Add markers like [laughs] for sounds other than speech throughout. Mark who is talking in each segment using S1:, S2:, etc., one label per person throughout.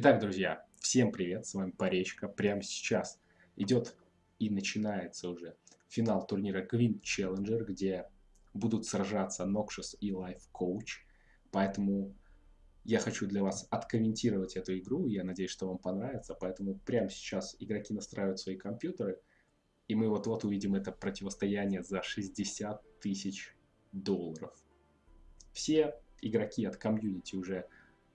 S1: Итак, друзья, всем привет, с вами Поречка. Прямо сейчас идет и начинается уже финал турнира Queen Challenger, где будут сражаться Noxious и Life Coach. Поэтому я хочу для вас откомментировать эту игру, я надеюсь, что вам понравится. Поэтому прямо сейчас игроки настраивают свои компьютеры, и мы вот-вот увидим это противостояние за 60 тысяч долларов. Все игроки от комьюнити уже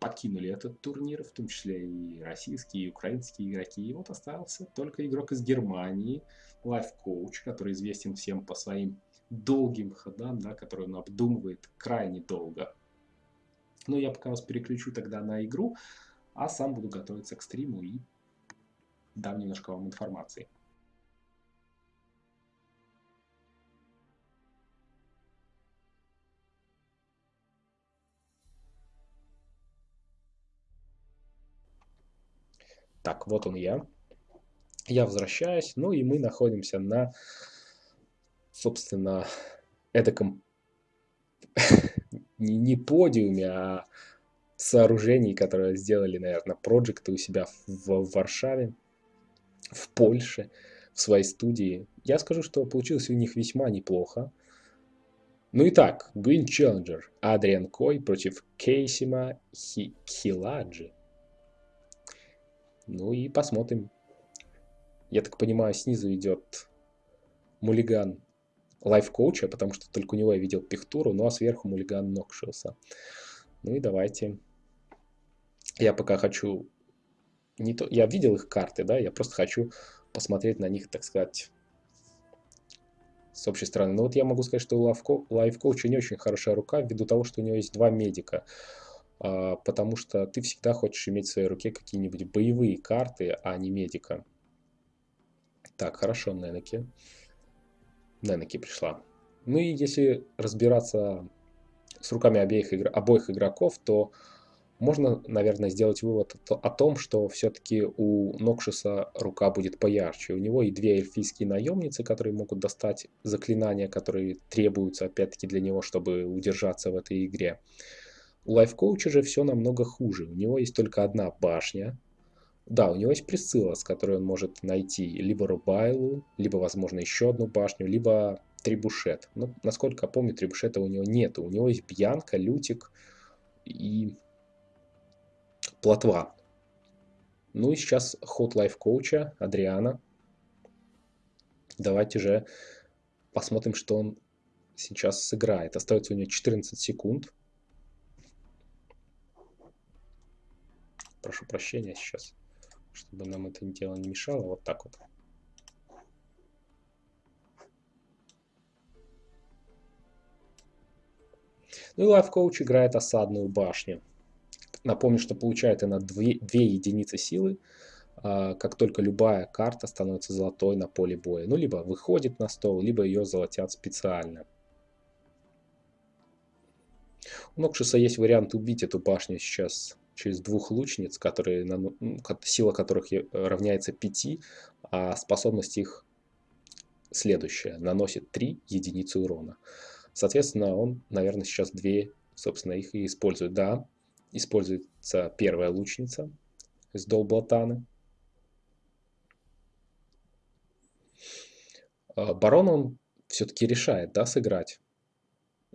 S1: покинули этот турнир, в том числе и российские, и украинские игроки. И вот остался только игрок из Германии, Coach, который известен всем по своим долгим ходам, да, который он обдумывает крайне долго. Но я пока вас переключу тогда на игру, а сам буду готовиться к стриму и дам немножко вам информации. Так, вот он я. Я возвращаюсь, ну и мы находимся на, собственно, эдаком [laughs] не, не подиуме, а сооружении, которое сделали, наверное, проекты у себя в, в Варшаве, в Польше, в своей студии. Я скажу, что получилось у них весьма неплохо. Ну и так, Green Challenger, Адриан Кой против Кейсима Хи Хиладжи. Ну и посмотрим. Я так понимаю, снизу идет мулиган лайф-коуча, потому что только у него я видел пихтуру, ну а сверху мулиган Нокшилса. Ну и давайте. Я пока хочу... Не то... Я видел их карты, да, я просто хочу посмотреть на них, так сказать, с общей стороны. Но вот я могу сказать, что у лайф-коуча не очень хорошая рука, ввиду того, что у него есть два медика. А, потому что ты всегда хочешь иметь в своей руке какие-нибудь боевые карты, а не медика. Так, хорошо, Ненеки. Ненеки пришла. Ну и если разбираться с руками обеих, игр... обоих игроков, то можно, наверное, сделать вывод о том, что все-таки у Нокшиса рука будет поярче. У него и две эльфийские наемницы, которые могут достать заклинания, которые требуются, опять-таки, для него, чтобы удержаться в этой игре. У лайфкоуча же все намного хуже. У него есть только одна башня. Да, у него есть Присцилла, с которой он может найти либо Рубайлу, либо, возможно, еще одну башню, либо Трибушет. Но, насколько я помню, Трибушета у него нет. У него есть Бьянка, Лютик и Плотва. Ну и сейчас ход лайфкоуча Адриана. Давайте же посмотрим, что он сейчас сыграет. Остается у него 14 секунд. Прошу прощения сейчас, чтобы нам это дело не мешало. Вот так вот. Ну и Coach играет осадную башню. Напомню, что получает она 2, 2 единицы силы, а, как только любая карта становится золотой на поле боя. Ну, либо выходит на стол, либо ее золотят специально. У Нокшиса есть вариант убить эту башню сейчас через двух лучниц, которые, сила которых равняется 5, а способность их следующая. Наносит 3 единицы урона. Соответственно, он, наверное, сейчас две, собственно, их и использует. Да, используется первая лучница из Долблатаны. А, барон он все-таки решает, да, сыграть.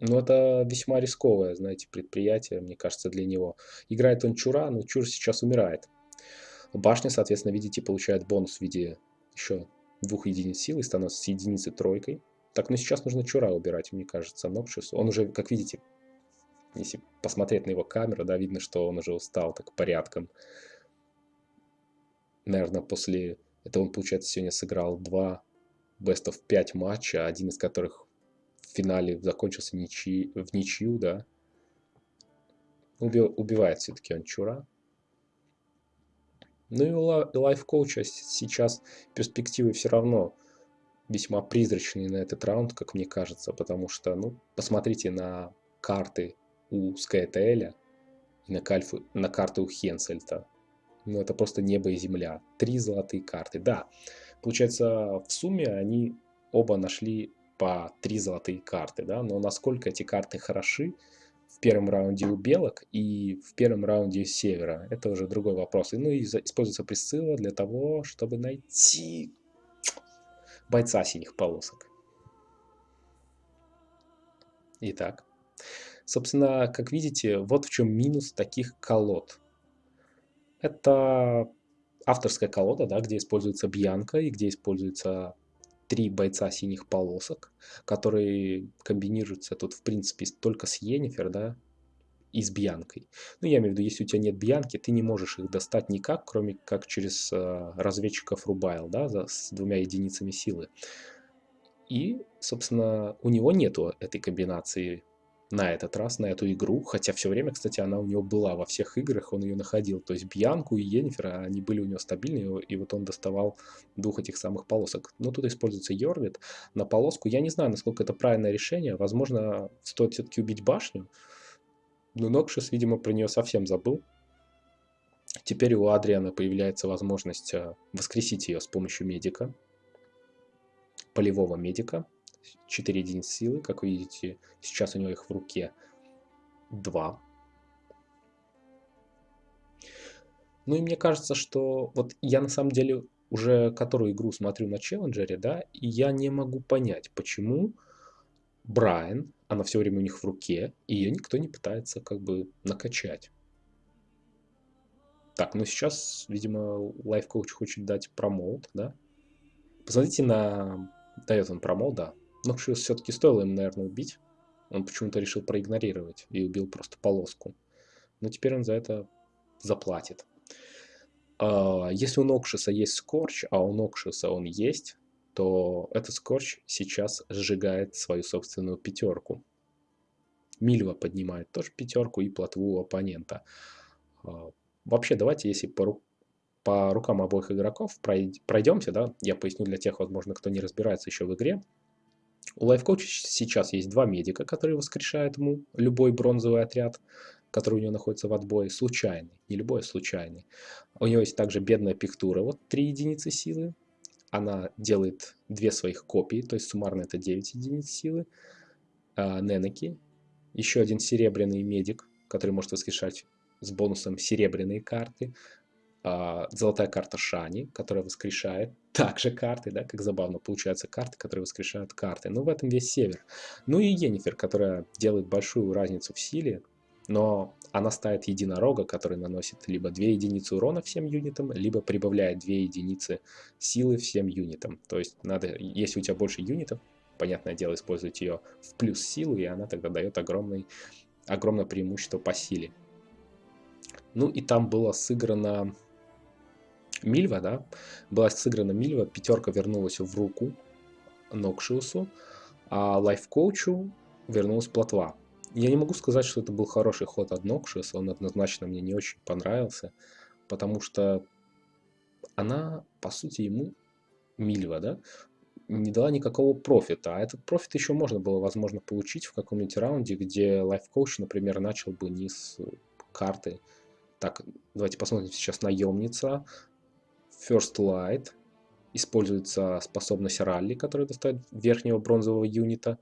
S1: Ну, это весьма рисковое, знаете, предприятие, мне кажется, для него. Играет он Чура, но Чур сейчас умирает. Башня, соответственно, видите, получает бонус в виде еще двух единиц силы, становится с единицы тройкой. Так, ну сейчас нужно Чура убирать, мне кажется, Нокшис. Он уже, как видите, если посмотреть на его камеру, да, видно, что он уже устал так порядком. Наверное, после этого он, получается, сегодня сыграл два of 5 матча, один из которых финале закончился ничьи, в ничью, да. Уби, убивает все-таки он Чура. Ну и лайф-коуча сейчас перспективы все равно весьма призрачные на этот раунд, как мне кажется, потому что, ну, посмотрите на карты у Скайтеля и на, кальфу, на карты у Хенсельта. Ну, это просто небо и земля. Три золотые карты. Да, получается, в сумме они оба нашли по три золотые карты, да, но насколько эти карты хороши, в первом раунде у белок и в первом раунде у севера. Это уже другой вопрос. И, ну и используется присцилла для того, чтобы найти бойца синих полосок. Итак, собственно, как видите, вот в чем минус таких колод. Это авторская колода, да, где используется бьянка и где используется три бойца синих полосок, которые комбинируются тут, в принципе, только с Йеннифер, да, и с Бьянкой. Ну, я имею в виду, если у тебя нет Бьянки, ты не можешь их достать никак, кроме как через э, разведчиков Рубайл, да, за, с двумя единицами силы. И, собственно, у него нету этой комбинации на этот раз, на эту игру, хотя все время, кстати, она у него была во всех играх, он ее находил, то есть Бьянку и Йеннифера, они были у него стабильные, и вот он доставал двух этих самых полосок. Но тут используется Йорвит на полоску, я не знаю, насколько это правильное решение, возможно, стоит все-таки убить башню, но Нокшис, видимо, про нее совсем забыл. Теперь у Адриана появляется возможность э, воскресить ее с помощью медика, полевого медика, 4 единицы силы, как вы видите, сейчас у него их в руке 2. Ну и мне кажется, что вот я на самом деле уже которую игру смотрю на челленджере, да, и я не могу понять, почему Брайан, она все время у них в руке, и ее никто не пытается как бы накачать. Так, ну сейчас, видимо, лайф-коуч хочет дать промоут, да? Посмотрите на... Дает он промоут, да. Но все-таки стоило ему, наверное, убить. Он почему-то решил проигнорировать и убил просто полоску. Но теперь он за это заплатит. А, если у Нокшиса есть скорч, а у Нокшиса он есть, то этот скорч сейчас сжигает свою собственную пятерку. Мильва поднимает тоже пятерку и плотву у оппонента. А, вообще, давайте, если по, ру по рукам обоих игроков пройдемся, да, я поясню для тех, возможно, кто не разбирается еще в игре. У лайфкоуча сейчас есть два медика, которые воскрешают ему любой бронзовый отряд, который у него находится в отбое, случайный, не любой, а случайный. У него есть также бедная пиктура, вот 3 единицы силы. Она делает две своих копии, то есть суммарно это 9 единиц силы. А, Ненеки, еще один серебряный медик, который может воскрешать с бонусом серебряные карты. А, золотая карта Шани, которая воскрешает также карты, да, как забавно получаются карты, которые воскрешают карты. Ну, в этом весь север. Ну и Енифер, которая делает большую разницу в силе, но она ставит единорога, который наносит либо 2 единицы урона всем юнитам, либо прибавляет 2 единицы силы всем юнитам. То есть надо, если у тебя больше юнитов, понятное дело, использовать ее в плюс силу, и она тогда дает огромный, огромное преимущество по силе. Ну и там было сыграно Мильва, да, была сыграна Мильва, пятерка вернулась в руку Нокшиусу, а лайфкоучу вернулась плотва. Я не могу сказать, что это был хороший ход от Нокшиуса, он однозначно мне не очень понравился, потому что она, по сути, ему Мильва, да, не дала никакого профита. А этот профит еще можно было, возможно, получить в каком-нибудь раунде, где лайфкоуч, например, начал бы не с карты. Так, давайте посмотрим сейчас наемница. First Light. Используется способность ралли, которая достает верхнего бронзового юнита.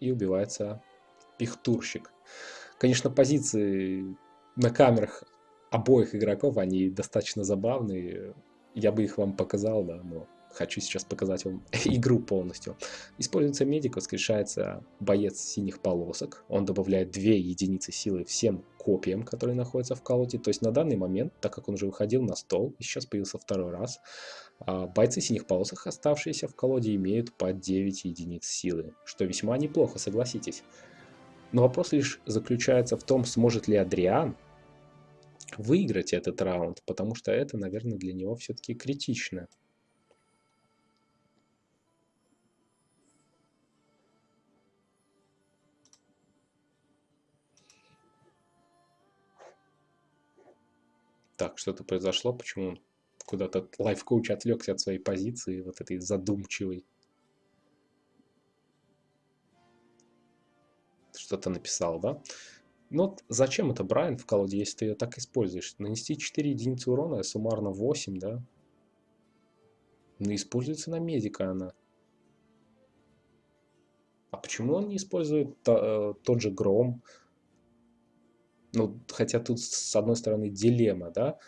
S1: И убивается пихтурщик. Конечно, позиции на камерах обоих игроков, они достаточно забавные. Я бы их вам показал, да, но хочу сейчас показать вам [laughs] игру полностью. Используется медик, воскрешается боец синих полосок. Он добавляет 2 единицы силы всем копиям, которые находятся в колоде. То есть на данный момент, так как он уже выходил на стол, и сейчас появился второй раз, а, бойцы синих полосок, оставшиеся в колоде, имеют по 9 единиц силы. Что весьма неплохо, согласитесь. Но вопрос лишь заключается в том, сможет ли Адриан выиграть этот раунд, потому что это, наверное, для него все-таки критично. Так, что-то произошло, почему куда-то лайф-коуч отвлекся от своей позиции, вот этой задумчивой. Что-то написал, да? Ну, вот зачем это Брайан в колоде, если ты ее так используешь? Нанести 4 единицы урона, а суммарно 8, да? Ну, используется на медика она. А почему он не использует э, тот же Гром, Ну, хотя тут, с одной стороны, дилемма, да?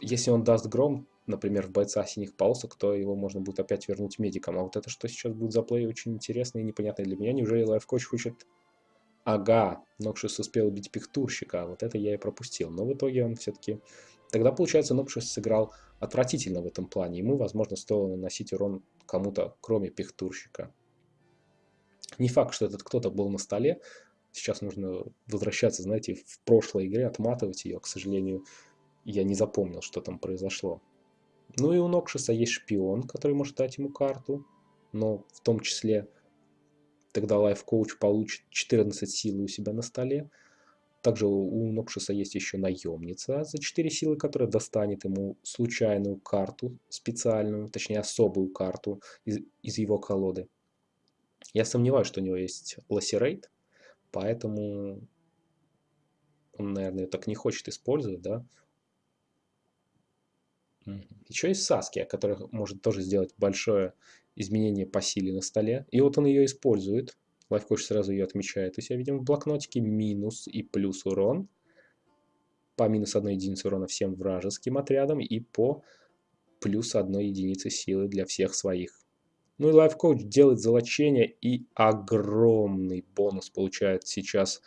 S1: Если он даст гром, например, в бойца синих полосок, то его можно будет опять вернуть медиком. А вот это что сейчас будет за плей, очень интересно и непонятно для меня. Неужели лайфкоч хочет... Ага, Нокшис успел убить пихтурщика, а вот это я и пропустил. Но в итоге он все-таки... Тогда, получается, Нокшис сыграл отвратительно в этом плане. Ему, возможно, стоило наносить урон кому-то, кроме пихтурщика. Не факт, что этот кто-то был на столе. Сейчас нужно возвращаться, знаете, в прошлой игре, отматывать ее. К сожалению, я не запомнил, что там произошло. Ну и у Нокшиса есть шпион, который может дать ему карту. Но в том числе тогда лайф-коуч получит 14 силы у себя на столе. Также у Нокшиса есть еще наемница за 4 силы, которая достанет ему случайную карту специальную, точнее особую карту из, из его колоды. Я сомневаюсь, что у него есть Lacerate, поэтому он, наверное, так не хочет использовать, да. Еще есть Саския, который может тоже сделать большое изменение по силе на столе. И вот он ее использует. Лайфкоч сразу ее отмечает. У себя видим в блокнотике минус и плюс урон. По минус одной единице урона всем вражеским отрядам и по плюс одной единице силы для всех своих. Ну и лайфкоуч делает золочение и огромный бонус получает сейчас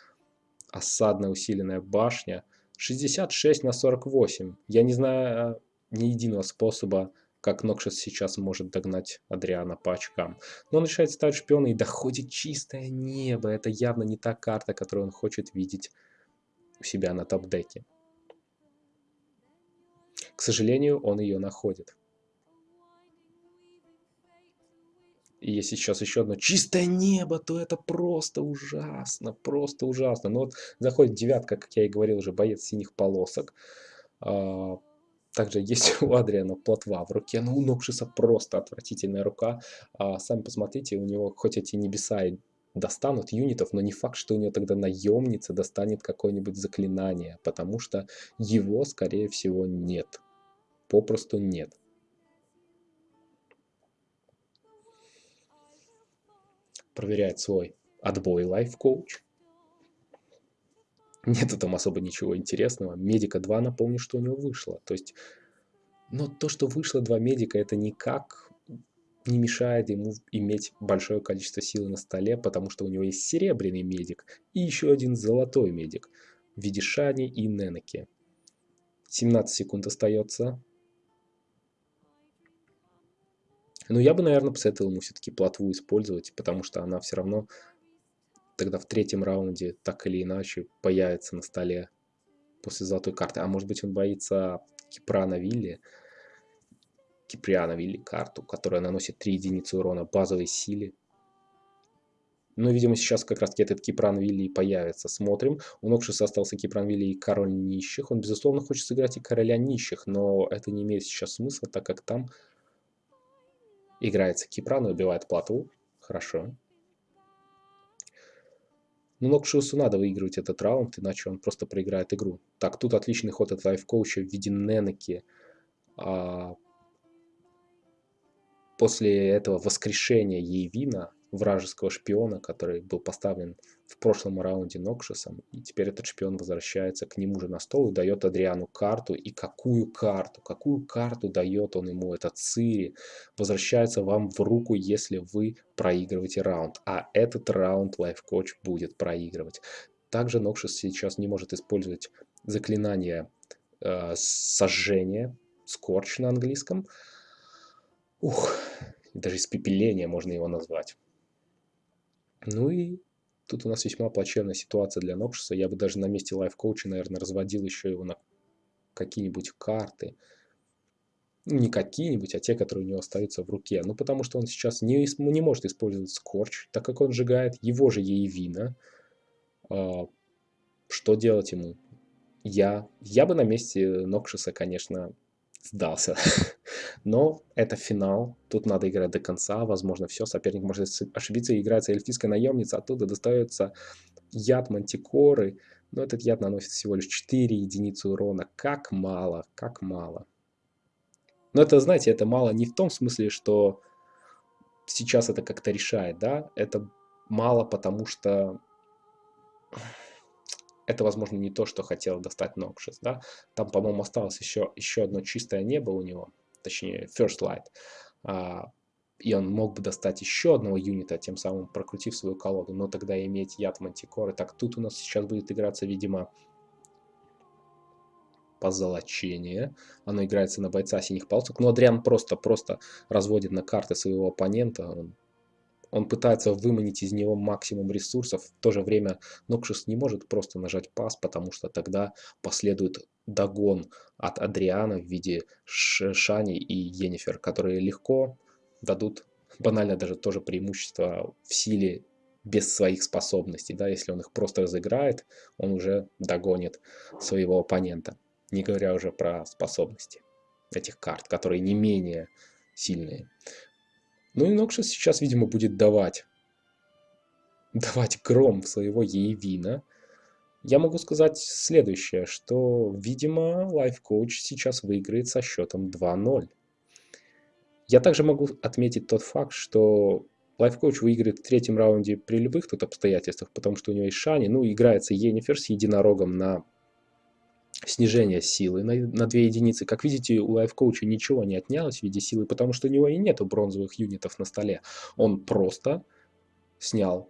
S1: осадная усиленная башня. 66 на 48. Я не знаю а, ни единого способа, как Нокшес сейчас может догнать Адриана по очкам. Но он решает стать шпионом и доходит чистое небо. Это явно не та карта, которую он хочет видеть у себя на топ-деке. К сожалению, он ее находит. И если сейчас еще одно чистое небо, то это просто ужасно, просто ужасно. Но вот заходит девятка, как я и говорил уже, боец синих полосок. А, также есть [laughs] у Адриана плотва в руке, но у Нокшиса просто отвратительная рука. А, сами посмотрите, у него хоть эти небеса и достанут юнитов, но не факт, что у него тогда наемница достанет какое-нибудь заклинание, потому что его, скорее всего, нет. Попросту нет. Проверяет свой отбой лайф-коуч. [laughs] Нету там особо ничего интересного. Медика 2, напомню, что у него вышло. То есть, но то, что вышло два медика, это никак не мешает ему иметь большое количество силы на столе, потому что у него есть серебряный медик и еще один золотой медик в виде Шани и Ненеки. 17 секунд остается. Но я бы, наверное, посоветовал ему все-таки плотву использовать, потому что она все равно тогда в третьем раунде так или иначе появится на столе после золотой карты. А может быть он боится Кипрана Вилли, Киприана Вилли карту, которая наносит 3 единицы урона базовой силе. Но, видимо, сейчас как раз-таки этот Кипран Вилли и появится. Смотрим. У Нокшиса остался Кипран Вилли и Король Нищих. Он, безусловно, хочет сыграть и Короля Нищих, но это не имеет сейчас смысла, так как там Играется Кипран и убивает плотву. Хорошо. Но Нокшиусу надо выигрывать этот раунд, иначе он просто проиграет игру. Так, тут отличный ход от лайфкоуча в виде Ненеки. А, после этого воскрешения Ейвина вражеского шпиона, который был поставлен в прошлом раунде Нокшисом. И теперь этот шпион возвращается к нему же на стол и дает Адриану карту. И какую карту? Какую карту дает он ему? Этот Цири возвращается вам в руку, если вы проигрываете раунд. А этот раунд лайфкоч будет проигрывать. Также Нокшис сейчас не может использовать заклинание э, сожжения, скорч на английском. Ух, даже испепеление можно его назвать. Ну и тут у нас весьма плачевная ситуация для Нокшиса. Я бы даже на месте лайф-коуча, наверное, разводил еще его на какие-нибудь карты. Ну, не какие-нибудь, а те, которые у него остаются в руке. Ну, потому что он сейчас не, не может использовать скорч, так как он сжигает его же яевина. А, что делать ему? Я, я бы на месте Нокшиса, конечно, сдался. [laughs] Но это финал, тут надо играть до конца, возможно, все, соперник может ошибиться, играется эльфийская наемница, оттуда достается яд мантикоры, но этот яд наносит всего лишь 4 единицы урона, как мало, как мало. Но это, знаете, это мало не в том смысле, что сейчас это как-то решает, да, это мало, потому что это, возможно, не то, что хотел достать Нокшис, да. Там, по-моему, осталось еще, еще одно чистое небо у него, точнее, First Light. А, и он мог бы достать еще одного юнита, тем самым прокрутив свою колоду, но тогда иметь яд мантикоры. Так, тут у нас сейчас будет играться, видимо, позолочение. Оно играется на бойца синих палцев. Но Адриан просто-просто разводит на карты своего оппонента. Он, он пытается выманить из него максимум ресурсов. В то же время Нокшис не может просто нажать пас, потому что тогда последует догон от Адриана в виде Шани и Енифер, которые легко дадут банально даже тоже преимущество в силе без своих способностей. Да? Если он их просто разыграет, он уже догонит своего оппонента. Не говоря уже про способности этих карт, которые не менее сильные. Ну и Нокшис сейчас, видимо, будет давать, давать гром своего Ейвина. Я могу сказать следующее, что, видимо, Coach сейчас выиграет со счетом 2-0. Я также могу отметить тот факт, что Coach выиграет в третьем раунде при любых тут обстоятельствах, потому что у него есть Шани, ну, играется Енифер с единорогом на снижение силы на, на 2 единицы. Как видите, у Coach ничего не отнялось в виде силы, потому что у него и нету бронзовых юнитов на столе. Он просто снял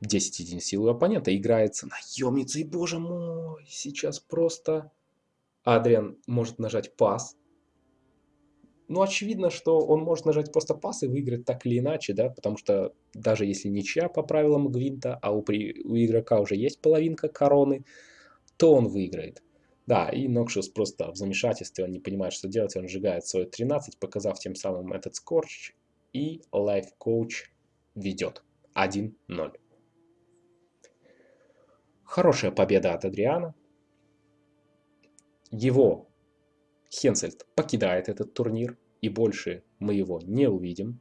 S1: 10 единиц силы у оппонента, играется наемницей, боже мой, сейчас просто Адриан может нажать пас, ну, очевидно, что он может нажать просто пас и выиграть так или иначе, да, потому что даже если ничья по правилам Гвинта, а у, при, у игрока уже есть половинка короны, то он выиграет. Да, и Нокшус просто в замешательстве, он не понимает, что делать, он сжигает свой 13, показав тем самым этот скорч, и Life Coach ведет 1-0. Хорошая победа от Адриана. Его Хенсельд покидает этот турнир, и больше мы его не увидим.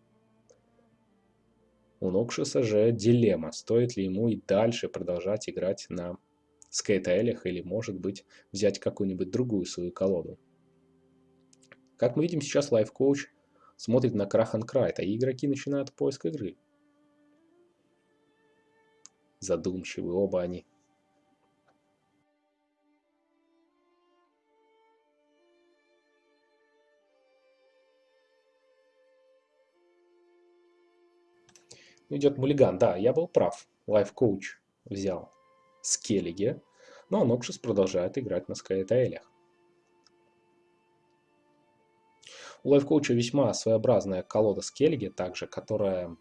S1: У Нокшиса же дилемма, стоит ли ему и дальше продолжать играть на скейтайлях или, может быть, взять какую-нибудь другую свою колоду. Как мы видим, сейчас Coach смотрит на Крахан Крайта, и игроки начинают поиск игры. Задумчивы оба они. идет мулиган. Да, я был прав. Coach взял Скеллиге, но Нокшис продолжает играть на Скайтаэлях. У Coach весьма своеобразная колода Скеллиги, также, которая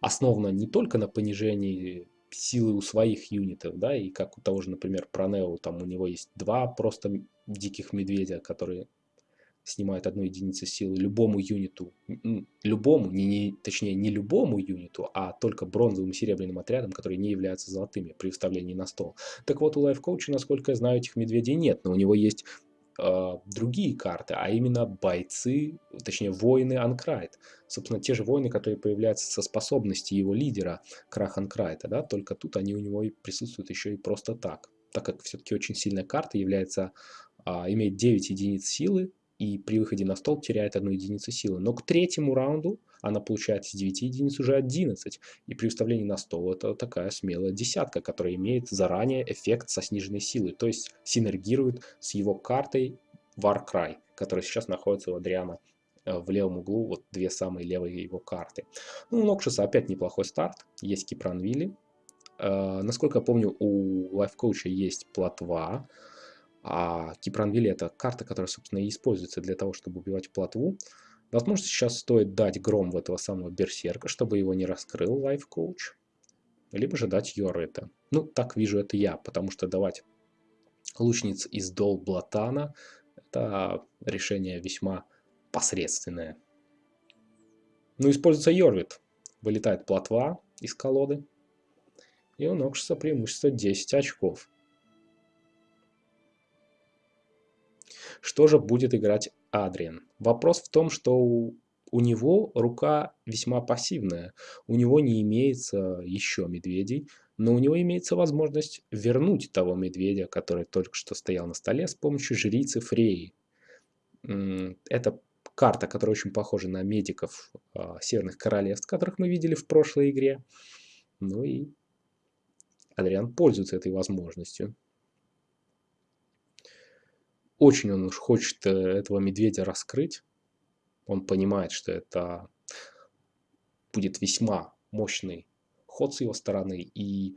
S1: основана не только на понижении силы у своих юнитов, да, и как у того же, например, Пронео, там у него есть два просто диких медведя, которые снимает одну единицу силы любому юниту, любому, не, не, точнее не любому юниту, а только бронзовым и серебряным отрядам, которые не являются золотыми при вставлении на стол. Так вот, у Coach, насколько я знаю, этих медведей нет, но у него есть э, другие карты, а именно бойцы, точнее воины Анкрайт. Собственно, те же воины, которые появляются со способности его лидера Крах Анкрайта, да, только тут они у него и присутствуют еще и просто так. Так как все-таки очень сильная карта является, э, имеет 9 единиц силы, и при выходе на стол теряет одну единицу силы. Но к третьему раунду она получает из 9 единиц уже 11. И при выставлении на стол это такая смелая десятка, которая имеет заранее эффект со сниженной силой. То есть синергирует с его картой Warcry, которая сейчас находится у Адриана э, в левом углу, вот две самые левые его карты. Ну, у Нокшиса опять неплохой старт, есть Кипранвилли. Э, насколько я помню, у лайфкоуча есть платва, а Кипранвилли это карта, которая, собственно, и используется для того, чтобы убивать плотву. Возможно, сейчас стоит дать гром в этого самого берсерка, чтобы его не раскрыл лайф-коуч. Либо же дать Йорета. Ну, так вижу это я, потому что давать лучниц из дол Блатана это решение весьма посредственное. Ну, используется Йорвит. Вылетает плотва из колоды. И у Нокшиса преимущество 10 очков. Что же будет играть Адриан? Вопрос в том, что у, у него рука весьма пассивная. У него не имеется еще медведей, но у него имеется возможность вернуть того медведя, который только что стоял на столе с помощью жрицы Фреи. Это карта, которая очень похожа на медиков э, Северных Королевств, которых мы видели в прошлой игре. Ну и Адриан пользуется этой возможностью. Очень он уж хочет э, этого медведя раскрыть. Он понимает, что это будет весьма мощный ход с его стороны, и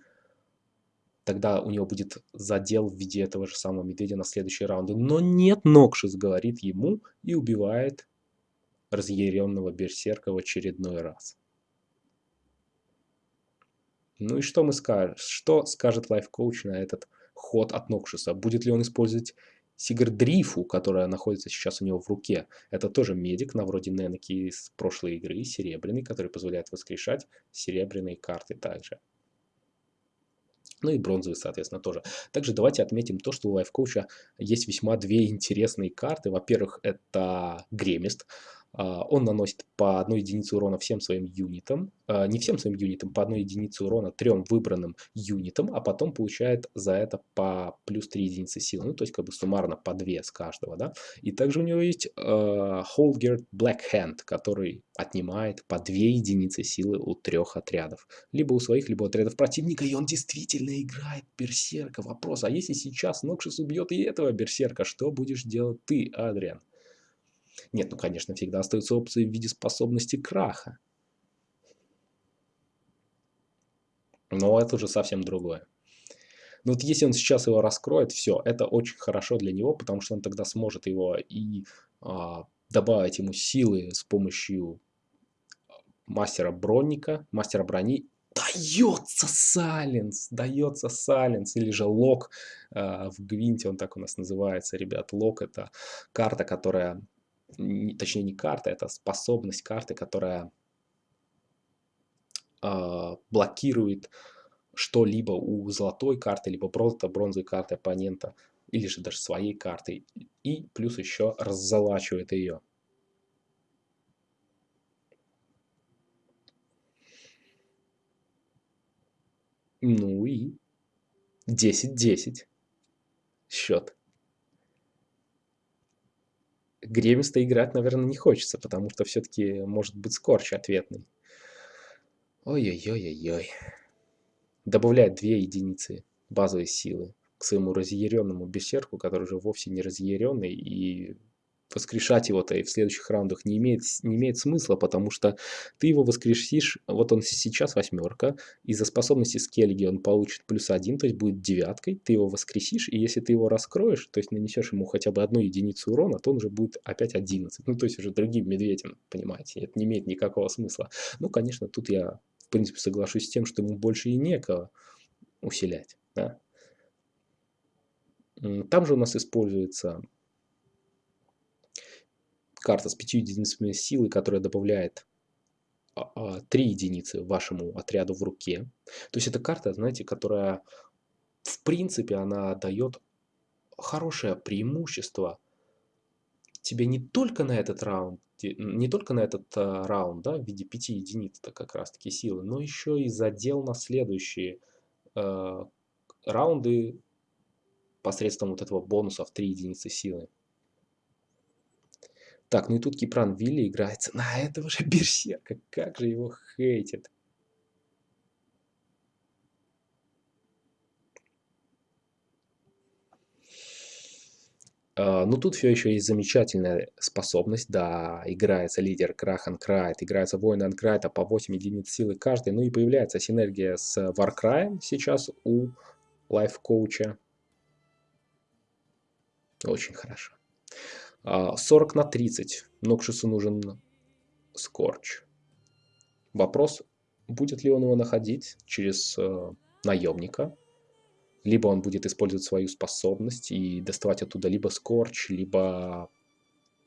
S1: тогда у него будет задел в виде этого же самого медведя на следующие раунды. Но нет, Нокшис говорит ему и убивает разъяренного берсерка в очередной раз. Ну и что мы скажем? Что скажет лайф-коуч на этот ход от Нокшиса? Будет ли он использовать Сигардрифу, которая находится сейчас у него в руке? Это тоже медик на вроде Ненеки из прошлой игры, серебряный, который позволяет воскрешать серебряные карты также. Ну и бронзовый, соответственно, тоже. Также давайте отметим то, что у лайфкоуча есть весьма две интересные карты. Во-первых, это Гремист. А, он наносит по одной единице урона всем своим юнитам, а, не всем своим юнитам, по одной единице урона трем выбранным юнитам, а потом получает за это по плюс 3 единицы силы, ну то есть как бы суммарно по 2 с каждого, да. И также у него есть uh, Holgerd Black Hand, который отнимает по 2 единицы силы у трех отрядов, либо у своих, либо у отрядов противника, и он действительно играет берсерка. Вопрос, а если сейчас Нокшис убьет и этого берсерка, что будешь делать ты, Адриан? Нет, ну, конечно, всегда остаются опции в виде способности краха. Но это уже совсем другое. Но вот если он сейчас его раскроет, все, это очень хорошо для него, потому что он тогда сможет его и а, добавить ему силы с помощью мастера бронника, мастера брони. Дается Сайленс, дается Сайленс, или же Лок э, в Гвинте, он так у нас называется, ребят. Лок это карта, которая точнее не карта, это способность карты, которая э, блокирует что-либо у золотой карты, либо просто бронзовой карты оппонента, или же даже своей карты, и плюс еще раззолачивает ее. Ну и 10-10 счет. Гремисто играть, наверное, не хочется, потому что все-таки может быть скорч ответный. Ой-ой-ой-ой-ой. Добавляет две единицы базовой силы к своему разъяренному бессерку, который уже вовсе не разъяренный и воскрешать его-то и в следующих раундах не имеет, не имеет смысла, потому что ты его воскрешишь, вот он сейчас восьмерка, из-за способности скеллиги он получит плюс один, то есть будет девяткой, ты его воскресишь, и если ты его раскроешь, то есть нанесешь ему хотя бы одну единицу урона, то он уже будет опять 11, ну то есть уже другим медведем, понимаете, это не имеет никакого смысла. Ну, конечно, тут я в принципе соглашусь с тем, что ему больше и некого усилять, да. Там же у нас используется карта с 5 единицами силы, которая добавляет 3 а, а, единицы вашему отряду в руке. То есть это карта, знаете, которая в принципе она дает хорошее преимущество тебе не только на этот раунд, не только на этот а, раунд, да, в виде 5 единиц, это как раз таки силы, но еще и задел на следующие э, раунды посредством вот этого бонуса в 3 единицы силы. Так, ну и тут Кипран Вилли играется на этого же [laughs] Берсерка. Как же его хейтит. Uh, ну тут все еще есть замечательная способность, да, играется лидер Крахан Крайт, играется воин Анкрайта по 8 единиц силы каждый, ну и появляется синергия с Варкраем сейчас у лайф-коуча. Очень хорошо. 40 на 30. Нокшису нужен скорч. Вопрос, будет ли он его находить через э, наемника, либо он будет использовать свою способность и доставать оттуда либо скорч, либо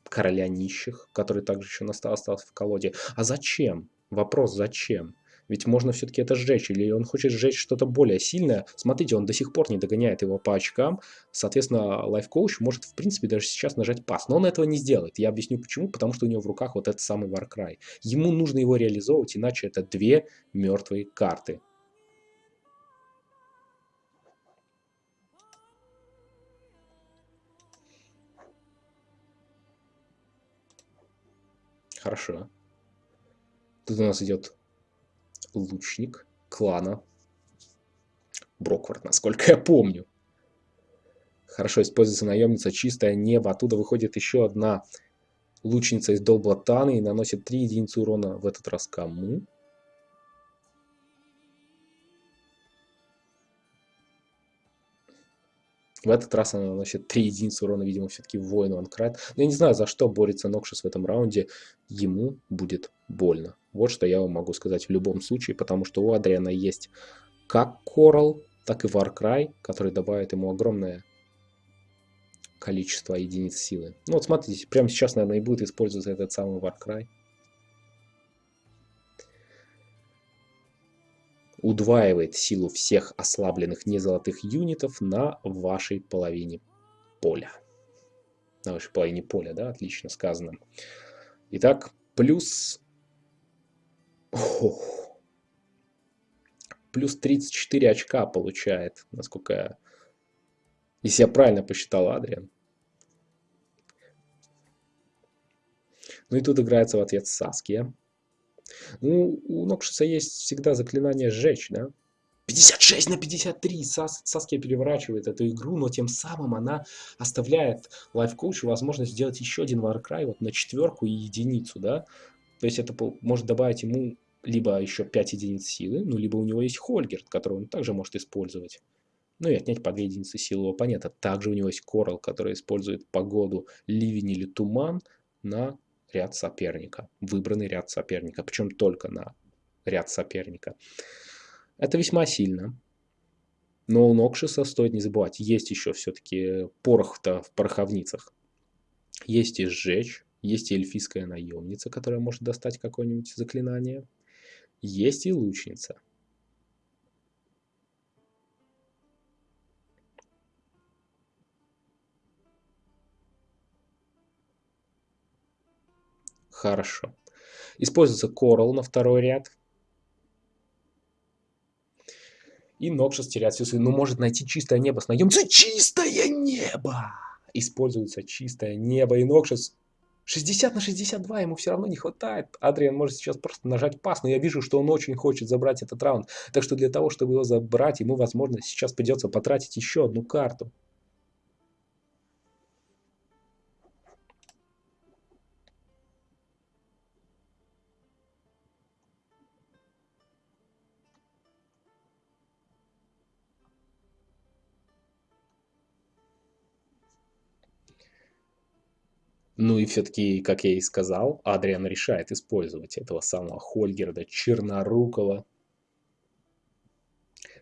S1: короля нищих, который также еще остался в колоде. А зачем? Вопрос, зачем? Ведь можно все-таки это сжечь, или он хочет сжечь что-то более сильное. Смотрите, он до сих пор не догоняет его по очкам. Соответственно, лайфкоуч может, в принципе, даже сейчас нажать пас. Но он этого не сделает. Я объясню почему. Потому что у него в руках вот этот самый Warcry. Ему нужно его реализовывать, иначе это две мертвые карты. Хорошо. Тут у нас идет лучник клана Броквард, насколько я помню. Хорошо используется наемница «Чистое небо». Оттуда выходит еще одна лучница из Долблатаны и наносит 3 единицы урона в этот раз кому? В этот раз она наносит 3 единицы урона, видимо, все-таки воину Анкрат. Но я не знаю, за что борется Нокшис в этом раунде. Ему будет больно. Вот что я вам могу сказать в любом случае, потому что у Адриана есть как Корал, так и Warcry, который добавит ему огромное количество единиц силы. Ну вот смотрите, прямо сейчас, наверное, и будет использоваться этот самый Warcry. Удваивает силу всех ослабленных незолотых юнитов на вашей половине поля. На вашей половине поля, да, отлично сказано. Итак, плюс... Ох. Плюс 34 очка получает, насколько я... Если я правильно посчитал, Адриан. Ну и тут играется в ответ Саския. Ну, у Нокшиса есть всегда заклинание «Сжечь», да? 56 на 53! Сас, Саския переворачивает эту игру, но тем самым она оставляет лайфкоучу возможность сделать еще один Warcry вот на четверку и единицу, да? То есть это может добавить ему либо еще 5 единиц силы, ну, либо у него есть Хольгерт, который он также может использовать. Ну и отнять по 2 единицы силы у оппонента. Также у него есть Корал, который использует погоду, ливень или туман на ряд соперника, выбранный ряд соперника, причем только на ряд соперника. Это весьма сильно. Но у Нокшиса стоит не забывать, есть еще все-таки порох-то в пороховницах. Есть и сжечь, есть и эльфийская наемница, которая может достать какое-нибудь заклинание. Есть и лучница. Хорошо. Используется Coral на второй ряд. И Нокшас теряет всю свою... Ну, может найти чистое небо с наемцем. Чистое небо! Используется чистое небо. И Нокшас 60 на 62 ему все равно не хватает. Адриан может сейчас просто нажать пас, но я вижу, что он очень хочет забрать этот раунд. Так что для того, чтобы его забрать, ему, возможно, сейчас придется потратить еще одну карту. Ну и все-таки, как я и сказал, Адриан решает использовать этого самого Хольгерда Чернорукова.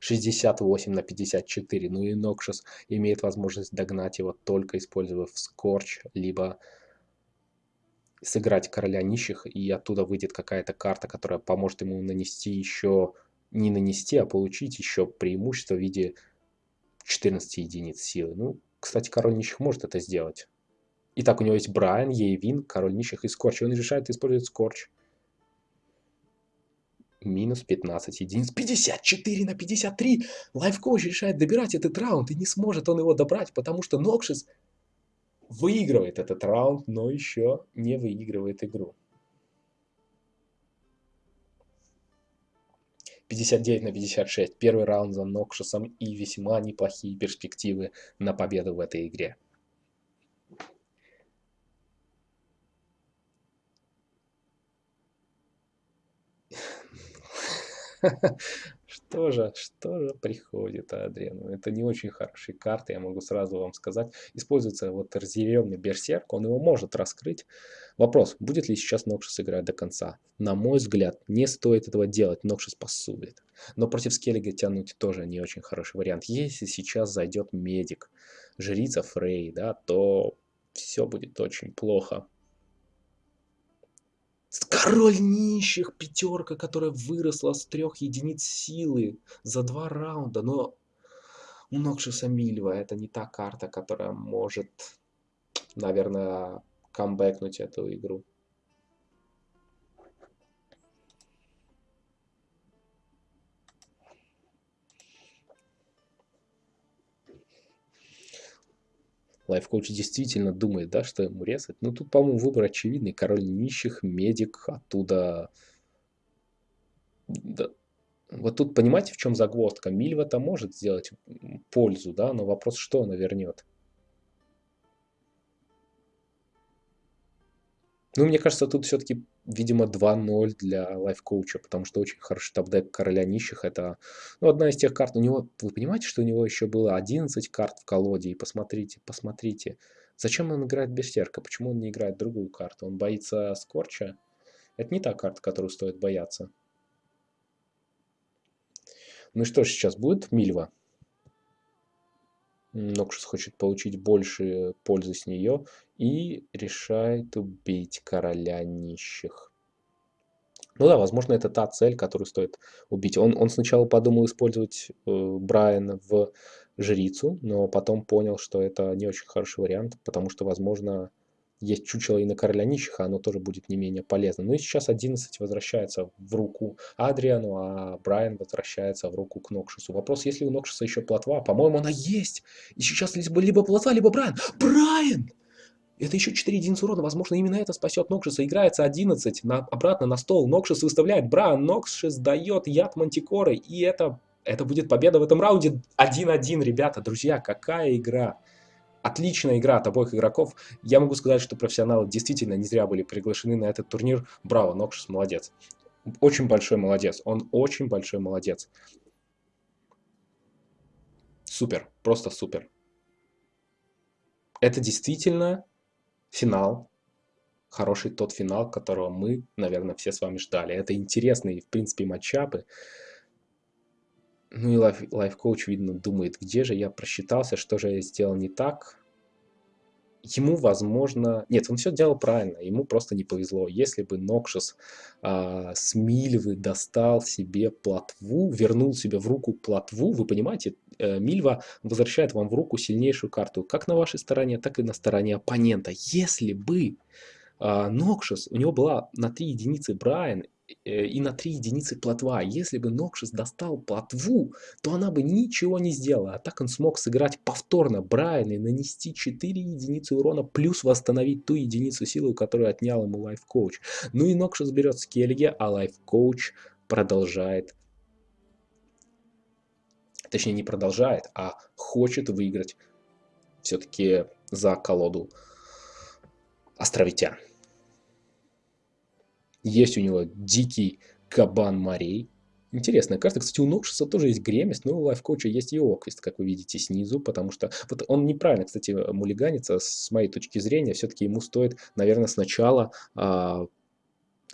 S1: 68 на 54. Ну и Нокшас имеет возможность догнать его, только использовав Скорч, либо сыграть короля нищих, и оттуда выйдет какая-то карта, которая поможет ему нанести еще, не нанести, а получить еще преимущество в виде 14 единиц силы. Ну, кстати, король нищих может это сделать. Итак, у него есть Брайан, Ейвин, Король Нищих и Scorch. И он решает использовать Scorch. Минус 15 единиц. 54 на 53. Лайфкоуч решает добирать этот раунд. И не сможет он его добрать, потому что Нокшис выигрывает этот раунд, но еще не выигрывает игру. 59 на 56. Первый раунд за Нокшисом и весьма неплохие перспективы на победу в этой игре. [laughs] Что же, что же приходит Адриану? Это не очень хорошие карты, я могу сразу вам сказать. Используется вот разъяренный берсерк, он его может раскрыть. Вопрос, будет ли сейчас Нокшис играть до конца? На мой взгляд, не стоит этого делать, Нокшис посудит. Но против Скеллига тянуть тоже не очень хороший вариант. Если сейчас зайдет медик, жрица Фрей, да, то все будет очень плохо. Король нищих, пятерка, которая выросла с трех единиц силы за два раунда. Но у Нокшиса Мильва это не та карта, которая может, наверное, камбэкнуть эту игру. Лайфкоуч действительно думает, да, что ему резать. Ну, тут, по-моему, выбор очевидный. Король нищих, медик, оттуда... Да. Вот тут понимаете, в чем загвоздка? Мильва-то может сделать пользу, да, но вопрос, что она вернет. Ну, мне кажется, тут все-таки, видимо, 2-0 для лайф-коуча, потому что очень хороший top-deck короля нищих. Это ну, одна из тех карт. У него, вы понимаете, что у него еще было 11 карт в колоде? И посмотрите, посмотрите. Зачем он играет Берсерка? Почему он не играет другую карту? Он боится Скорча? Это не та карта, которую стоит бояться. Ну что же сейчас будет? Мильва. Нокшус хочет получить больше пользы с нее и решает убить короля нищих. Ну да, возможно, это та цель, которую стоит убить. Он, он сначала подумал использовать э, Брайана в жрицу, но потом понял, что это не очень хороший вариант, потому что, возможно, есть чучело и на короля нищих, а оно тоже будет не менее полезно. Ну и сейчас 11 возвращается в руку Адриану, а Брайан возвращается в руку к Нокшусу. Вопрос, есть ли у Нокшуса еще плотва? По-моему, она есть. И сейчас либо, либо плотва, либо Брайан. Брайан! Это еще 4 единицы урона. Возможно, именно это спасет Нокшиса. Играется 11 на, обратно на стол. Нокшис выставляет Брайан. Нокшис дает яд Мантикоры. И это, это будет победа в этом раунде. 1-1, ребята. Друзья, какая игра отличная игра от обоих игроков. Я могу сказать, что профессионалы действительно не зря были приглашены на этот турнир. Браво, Нокшис молодец. Очень большой молодец. Он очень большой молодец. Супер, просто супер. Это действительно финал. Хороший тот финал, которого мы, наверное, все с вами ждали. Это интересные, в принципе, матчапы. Ну и лайф, лайф-коуч, видно, думает, где же я просчитался, что же я сделал не так. Ему, возможно... Нет, он все делал правильно, ему просто не повезло. Если бы Нокшис а, с Мильвы достал себе плотву, вернул себе в руку плотву, вы понимаете, э, Мильва возвращает вам в руку сильнейшую карту, как на вашей стороне, так и на стороне оппонента. Если бы а, Нокшис, у него была на 3 единицы Брайан, и на 3 единицы плотва. Если бы Нокшис достал плотву, то она бы ничего не сделала. А так он смог сыграть повторно Брайан и нанести 4 единицы урона, плюс восстановить ту единицу силы, которую отнял ему лайф-коуч. Ну и Нокшис берет Скеллиге, а лайф-коуч продолжает точнее не продолжает, а хочет выиграть все-таки за колоду островитян. Есть у него дикий кабан морей. Интересная карта. Кстати, у Нокшиса тоже есть гремест, но у лайфкоуча есть и оквист, как вы видите снизу, потому что вот он неправильно, кстати, мулиганится, с моей точки зрения, все-таки ему стоит, наверное, сначала а,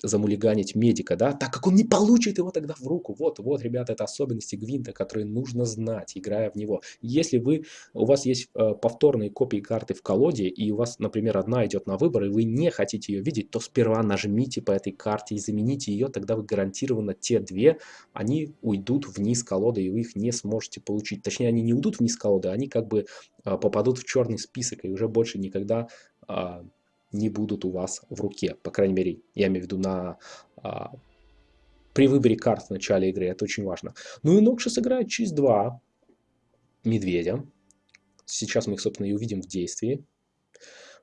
S1: замулиганить медика, да, так как он не получит его тогда в руку. Вот, вот, ребята, это особенности Гвинта, которые нужно знать, играя в него. Если вы, у вас есть э, повторные копии карты в колоде, и у вас, например, одна идет на выбор, и вы не хотите ее видеть, то сперва нажмите по этой карте и замените ее, тогда вы гарантированно те две, они уйдут вниз колоды, и вы их не сможете получить. Точнее, они не уйдут вниз колоды, они как бы э, попадут в черный список, и уже больше никогда... Э, не будут у вас в руке. По крайней мере, я имею в виду на, а, при выборе карт в начале игры. Это очень важно. Ну и Нокшис играет через два медведя. Сейчас мы их, собственно, и увидим в действии.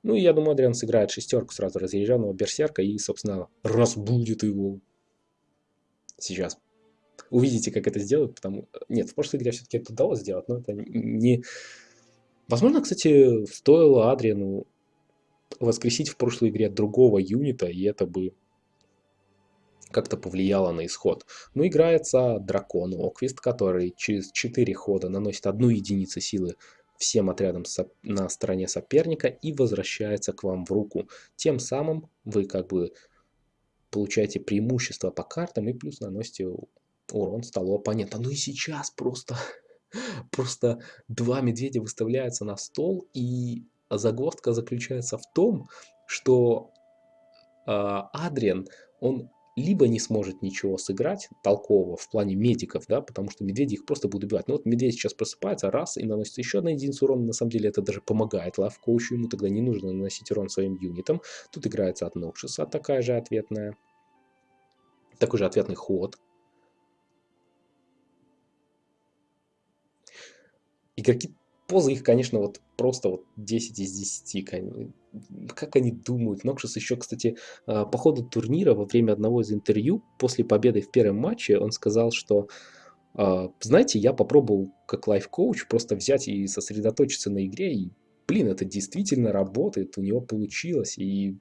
S1: Ну и я думаю, Адриан сыграет шестерку сразу разъезженного берсерка и, собственно, разбудит его. Сейчас. Увидите, как это сделают, потому... Нет, в прошлой игре все-таки это удалось сделать, но это не... Возможно, кстати, стоило Адриану воскресить в прошлой игре другого юнита, и это бы как-то повлияло на исход. Но играется дракон Оквист, который через 4 хода наносит одну единицу силы всем отрядам на стороне соперника и возвращается к вам в руку. Тем самым вы как бы получаете преимущество по картам и плюс наносите урон столу оппонента. Ну и сейчас просто, [laughs] просто два медведя выставляются на стол и загвоздка заключается в том, что э, Адриан, он либо не сможет ничего сыграть толкового в плане медиков, да, потому что медведи их просто будут убивать. Ну вот медведь сейчас просыпается, раз, и наносит еще на единицу урона, на самом деле это даже помогает лайфкоучу, ему тогда не нужно наносить урон своим юнитам. Тут играется от Нокшиса такая же ответная, такой же ответный ход. Игроки позы их, конечно, вот просто вот 10 из 10. Как они думают? Нокшис еще, кстати, а, по ходу турнира во время одного из интервью после победы в первом матче он сказал, что а, знаете, я попробовал как лайф-коуч просто взять и сосредоточиться на игре, и, блин, это действительно работает, у него получилось, и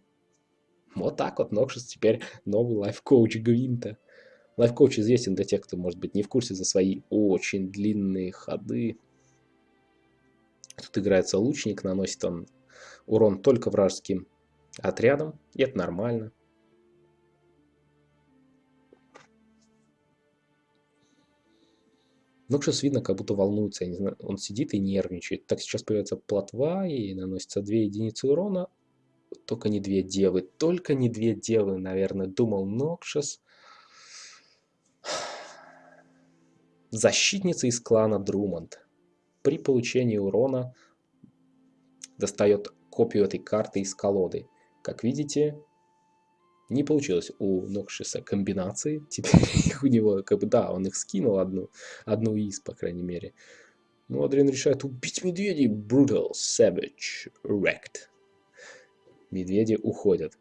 S1: вот так вот Нокшис теперь новый лайф-коуч Гвинта. Лайф-коуч известен для тех, кто, может быть, не в курсе за свои очень длинные ходы. Тут играется лучник, наносит он урон только вражеским отрядам, и это нормально. Нокшис видно, как будто волнуется, я не знаю, он сидит и нервничает. Так сейчас появится плотва и наносится 2 единицы урона. Только не две девы, только не две девы, наверное, думал Нокшис. Защитница из клана Друмонд. При получении урона достает копию этой карты из колоды. Как видите, не получилось у Нокшиса комбинации. [laughs] Теперь их у него, как бы, да, он их скинул одну, одну из, по крайней мере. Но Адриан решает убить медведей. Brutal, Savage, Wrecked. Медведи уходят.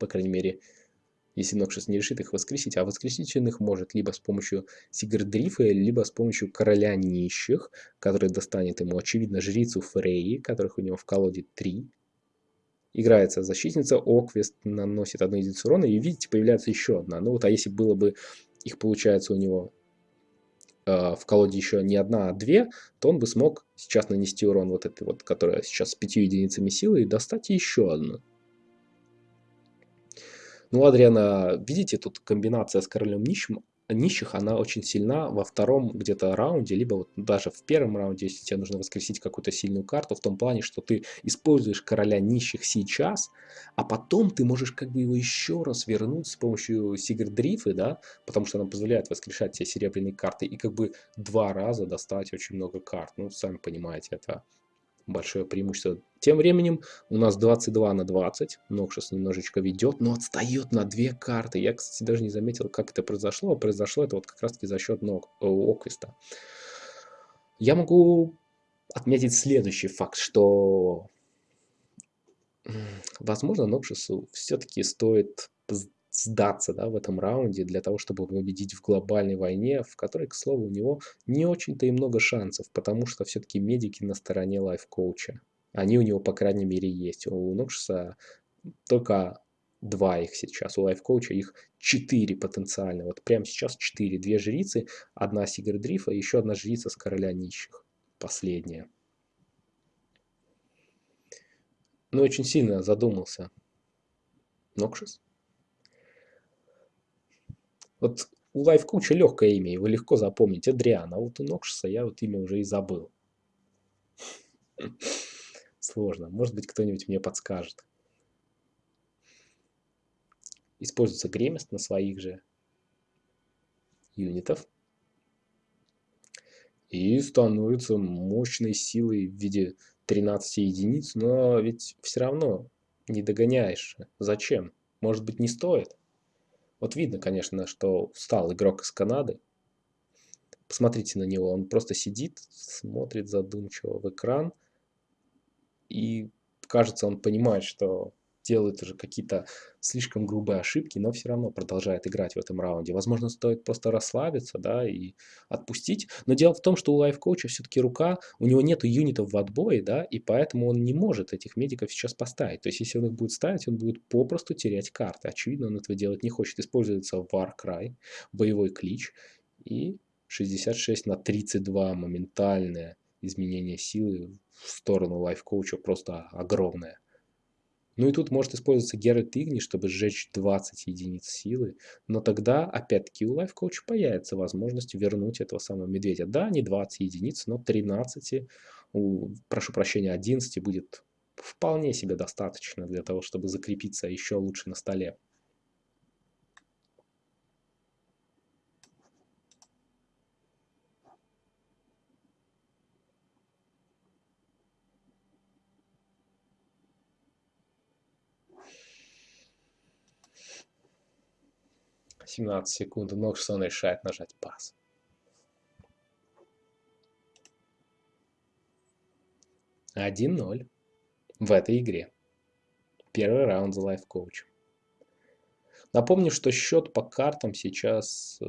S1: По крайней мере, если Нокшис не решит их воскресить. А воскресить он их может либо с помощью Сигардрифа, либо с помощью Короля Нищих, который достанет ему, очевидно, Жрицу Фрейи, которых у него в колоде 3. Играется защитница, Оквест наносит одну единицу урона, и видите, появляется еще одна. Ну вот, а если было бы, их получается у него э, в колоде еще не одна, а две, то он бы смог сейчас нанести урон вот этой вот, которая сейчас с пятью единицами силы, и достать еще одну. Ну, Адриана, видите, тут комбинация с королем нищим нищих, она очень сильна во втором где-то раунде, либо вот даже в первом раунде, если тебе нужно воскресить какую-то сильную карту, в том плане, что ты используешь короля нищих сейчас, а потом ты можешь как бы его еще раз вернуть с помощью Сигардрифы, да, потому что она позволяет воскрешать тебе серебряные карты и как бы два раза достать очень много карт. Ну, сами понимаете, это большое преимущество. Тем временем у нас 22 на 20. Нокшис немножечко ведет, но отстает на две карты. Я, кстати, даже не заметил, как это произошло. А произошло это вот как раз таки за счет Нок, э, Оквиста. Я могу отметить следующий факт, что возможно Нокшису все-таки стоит сдаться да, в этом раунде для того, чтобы победить в глобальной войне, в которой, к слову, у него не очень-то и много шансов, потому что все-таки медики на стороне лайф-коуча. Они у него, по крайней мере, есть. У Нокшиса только два их сейчас, у лайф-коуча их четыре потенциально. Вот прямо сейчас четыре. Две жрицы, одна Сигардрифа еще одна жрица с короля нищих. Последняя. Ну, очень сильно задумался Нокшис. Вот у лайфкуча легкое имя, его легко запомнить, Адриан, а вот у Нокшиса я вот имя уже и забыл. Сложно, может быть кто-нибудь мне подскажет. Используется гремест на своих же юнитов. И становится мощной силой в виде 13 единиц, но ведь все равно не догоняешь. Зачем? Может быть не стоит? Вот видно, конечно, что встал игрок из Канады. Посмотрите на него, он просто сидит, смотрит задумчиво в экран. И кажется, он понимает, что делает уже какие-то слишком грубые ошибки, но все равно продолжает играть в этом раунде. Возможно, стоит просто расслабиться, да, и отпустить. Но дело в том, что у лайф-коуча все-таки рука, у него нету юнитов в отбое, да, и поэтому он не может этих медиков сейчас поставить. То есть, если он их будет ставить, он будет попросту терять карты. Очевидно, он этого делать не хочет. Используется Warcry, боевой клич, и 66 на 32 моментальное изменение силы в сторону лайф-коуча просто огромное. Ну и тут может использоваться Геральт Игни, чтобы сжечь 20 единиц силы. Но тогда, опять-таки, у Coach появится возможность вернуть этого самого медведя. Да, не 20 единиц, но 13, у, прошу прощения, 11 будет вполне себе достаточно для того, чтобы закрепиться еще лучше на столе. 17 секунд, Ноксон решает нажать пас. 1-0 в этой игре. Первый раунд за лайф-коуч. Напомню, что счет по картам сейчас, э,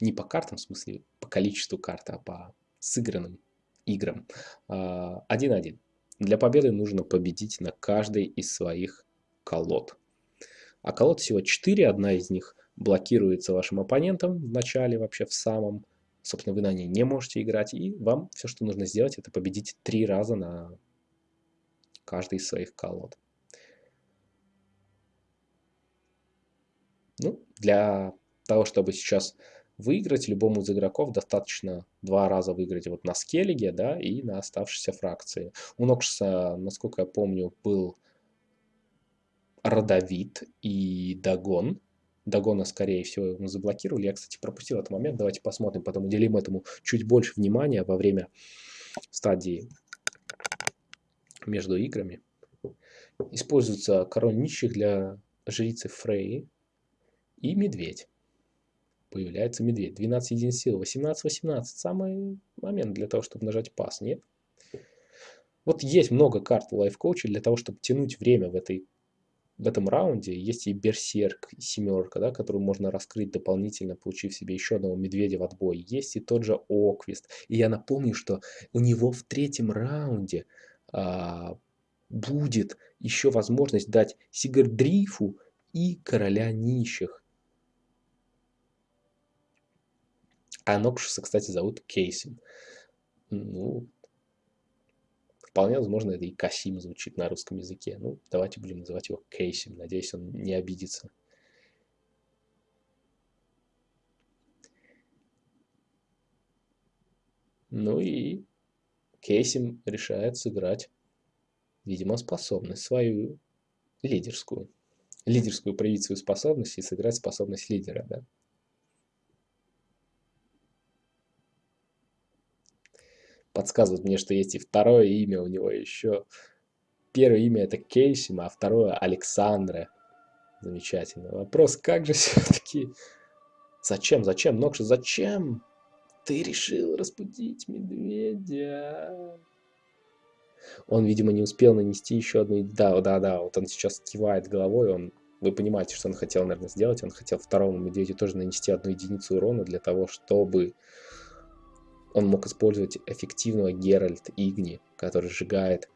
S1: не по картам, в смысле по количеству карт, а по сыгранным играм. 1-1. А, Для победы нужно победить на каждой из своих колод. А колод всего 4, одна из них блокируется вашим оппонентом в начале, вообще в самом. Собственно, вы на ней не можете играть, и вам все, что нужно сделать, это победить три раза на каждой из своих колод. Ну, для того, чтобы сейчас выиграть любому из игроков, достаточно два раза выиграть вот на скеллиге, да, и на оставшейся фракции. У Нокшиса, насколько я помню, был Родовит и Дагон. Дагона, скорее всего, мы заблокировали. Я, кстати, пропустил этот момент. Давайте посмотрим, потом уделим этому чуть больше внимания во время стадии между играми. Используется король нищих для жрицы Фрей и медведь. Появляется медведь. 12 единиц силы. 18-18. Самый момент для того, чтобы нажать пас, нет? Вот есть много карт в лайфкоуче для того, чтобы тянуть время в, этой, в этом раунде. Есть и берсерк, семерка, да, которую можно раскрыть дополнительно, получив себе еще одного медведя в отбой. Есть и тот же Оквист. И я напомню, что у него в третьем раунде а, будет еще возможность дать Сигардрифу и Короля Нищих. А Нокшуса, кстати, зовут Кейсим. Ну, вполне возможно, это и Касим звучит на русском языке. Ну, давайте будем называть его Кейсим. Надеюсь, он не обидится. Ну и Кейсим решает сыграть, видимо, способность свою лидерскую. Лидерскую проявить свою способность и сыграть способность лидера, да. Подсказывает мне, что есть и второе имя у него еще. Первое имя это Кейсима, а второе Александра. Замечательно. Вопрос, как же [laughs] все-таки... Зачем, зачем, Нокша, зачем? Ты решил разбудить медведя. Он, видимо, не успел нанести еще одну... Да, да, да, вот он сейчас кивает головой, он... Вы понимаете, что он хотел, наверное, сделать. Он хотел второму медведю тоже нанести одну единицу урона для того, чтобы он мог использовать эффективного Геральт Игни, который сжигает,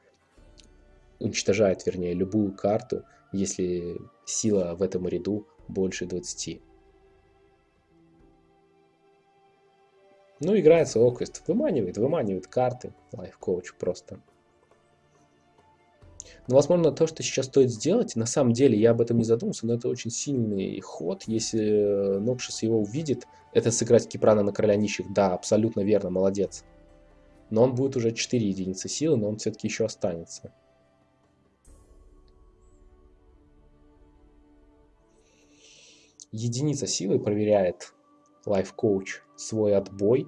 S1: уничтожает, вернее, любую карту, если сила в этом ряду больше 20. Ну, играется Оквест, выманивает, выманивает карты, лайф-коуч просто. Но, возможно, то, что сейчас стоит сделать, на самом деле, я об этом не задумался, но это очень сильный ход, если Нокшис его увидит, это сыграть Кипрана на короля нищих. Да, абсолютно верно, молодец. Но он будет уже 4 единицы силы, но он все-таки еще останется. Единица силы проверяет лайф-коуч свой отбой.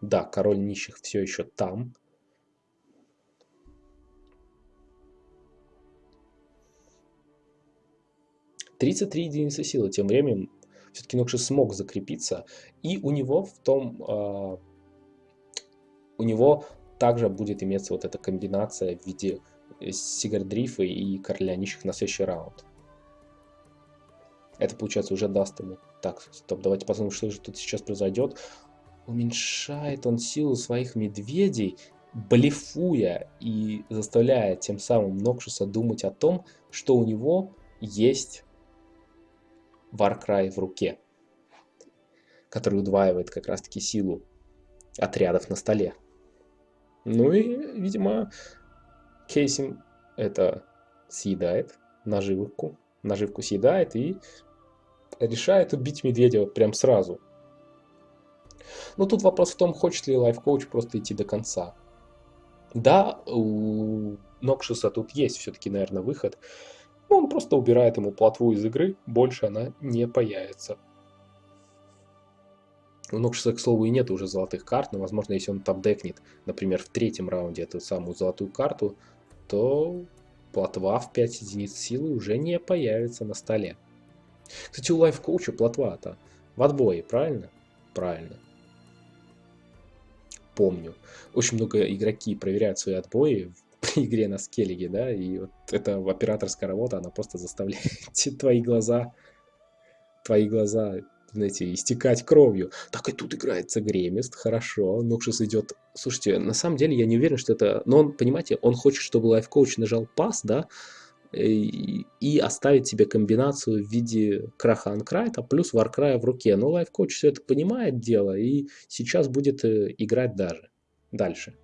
S1: Да, король нищих все еще там. 33 единицы силы. Тем временем все-таки Нокши смог закрепиться. И у него в том... Э, у него также будет иметься вот эта комбинация в виде Сигардрифа и Короля Нищих на следующий раунд. Это, получается, уже даст ему... Так, стоп, давайте посмотрим, что же тут сейчас произойдет. Уменьшает он силу своих медведей, блефуя и заставляя тем самым Нокшуса думать о том, что у него есть Warcry в руке, который удваивает как раз-таки силу отрядов на столе. Ну и, видимо, Кейсим это съедает, наживку, наживку съедает и решает убить медведя прям сразу. Но тут вопрос в том, хочет ли лайфкоуч просто идти до конца. Да, у Нокшиса тут есть все-таки, наверное, выход. Он просто убирает ему плотву из игры, больше она не появится. У Нокшиса, к слову, и нет уже золотых карт, но, возможно, если он топ-декнет, например, в третьем раунде эту самую золотую карту, то плотва в 5 единиц силы уже не появится на столе. Кстати, у лайф-коуча плотва-то в отбое, правильно? Правильно. Помню. Очень много игроки проверяют свои отбои [laughs] игре на скеллиге, да, и вот эта операторская работа, она просто заставляет [laughs] твои глаза, твои глаза, знаете, истекать кровью. Так и тут играется Гремист, хорошо, Нокшис идет... Слушайте, на самом деле я не уверен, что это... Но он, понимаете, он хочет, чтобы лайфкоуч нажал пас, да, и, и оставить себе комбинацию в виде краха анкрайта плюс варкрая в руке. Но лайфкоуч все это понимает дело и сейчас будет э, играть даже дальше.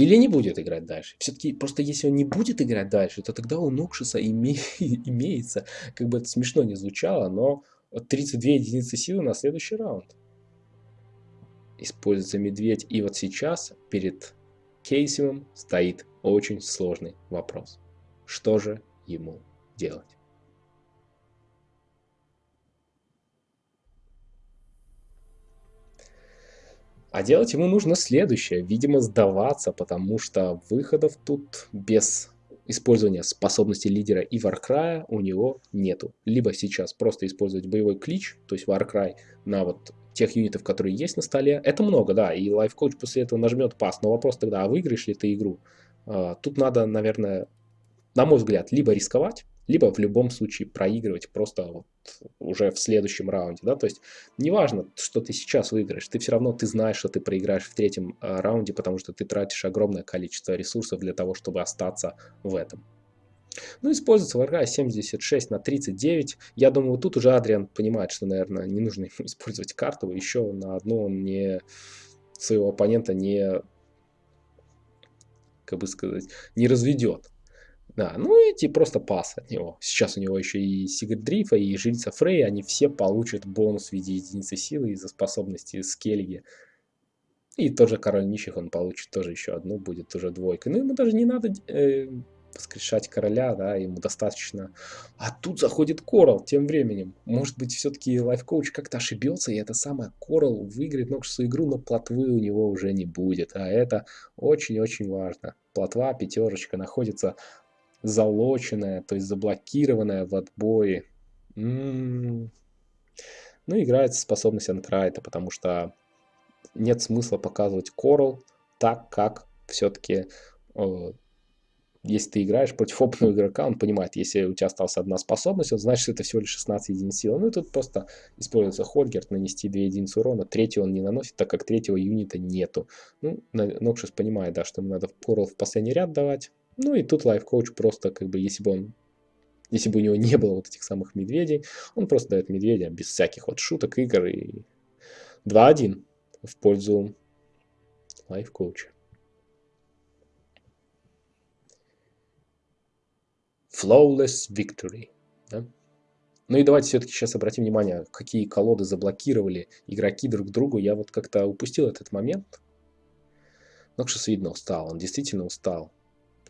S1: Или не будет играть дальше. Все-таки просто если он не будет играть дальше, то тогда у Нокшиса име... [laughs] имеется, как бы это смешно не звучало, но 32 единицы силы на следующий раунд. Используется медведь. И вот сейчас перед Кейсимом стоит очень сложный вопрос. Что же ему делать? А делать ему нужно следующее. Видимо, сдаваться, потому что выходов тут без использования способности лидера и Warcry у него нету. Либо сейчас просто использовать боевой клич, то есть Warcry на вот тех юнитов, которые есть на столе. Это много, да, и лайфкоуч после этого нажмет пас. Но вопрос тогда, а выиграешь ли ты игру? А, тут надо, наверное, на мой взгляд, либо рисковать, либо в любом случае проигрывать просто вот уже в следующем раунде, да, то есть неважно, что ты сейчас выиграешь, ты все равно, ты знаешь, что ты проиграешь в третьем э, раунде, потому что ты тратишь огромное количество ресурсов для того, чтобы остаться в этом. Ну, используется врага 76 на 39. Я думаю, тут уже Адриан понимает, что, наверное, не нужно [laughs] использовать карту. Еще на одну он не своего оппонента не, как бы сказать, не разведет. Да, ну эти просто пас от него. Сейчас у него еще и Сигрид Дрифа, и Жрица Фрей, они все получат бонус в виде единицы силы из-за способности Скеллиги. И тот же Король Нищих он получит тоже еще одну, будет уже двойка. Ну ему даже не надо э, воскрешать короля, да, ему достаточно. А тут заходит Корал тем временем. Может быть, все-таки лайфкоуч как-то ошибется, и это самое Корал выиграет Нокшусу игру, но плотвы у него уже не будет. А это очень-очень важно. Плотва, пятерочка находится залоченная, то есть заблокированная в отбое. М -м -м. Ну, играется способность анкрайта, потому что нет смысла показывать Coral так, как все-таки э, если ты играешь против опытного игрока, он понимает, если у тебя осталась одна способность, он знает, что это всего лишь 16 единиц силы. Ну и тут просто используется Хольгерт, нанести 2 единицы урона, третий он не наносит, так как третьего юнита нету. Ну, Нокшис понимает, да, что ему надо Корал в последний ряд давать, ну и тут лайф-коуч просто, как бы, если бы он если бы у него [laughs] не было вот этих самых медведей, он просто дает медведя без всяких вот шуток, игр и 2-1 в пользу лайф-коуча. Flawless Victory. Да? Ну и давайте все-таки сейчас обратим внимание, какие колоды заблокировали игроки друг другу. Я вот как-то упустил этот момент. Нокшис, видно, устал. Он действительно устал.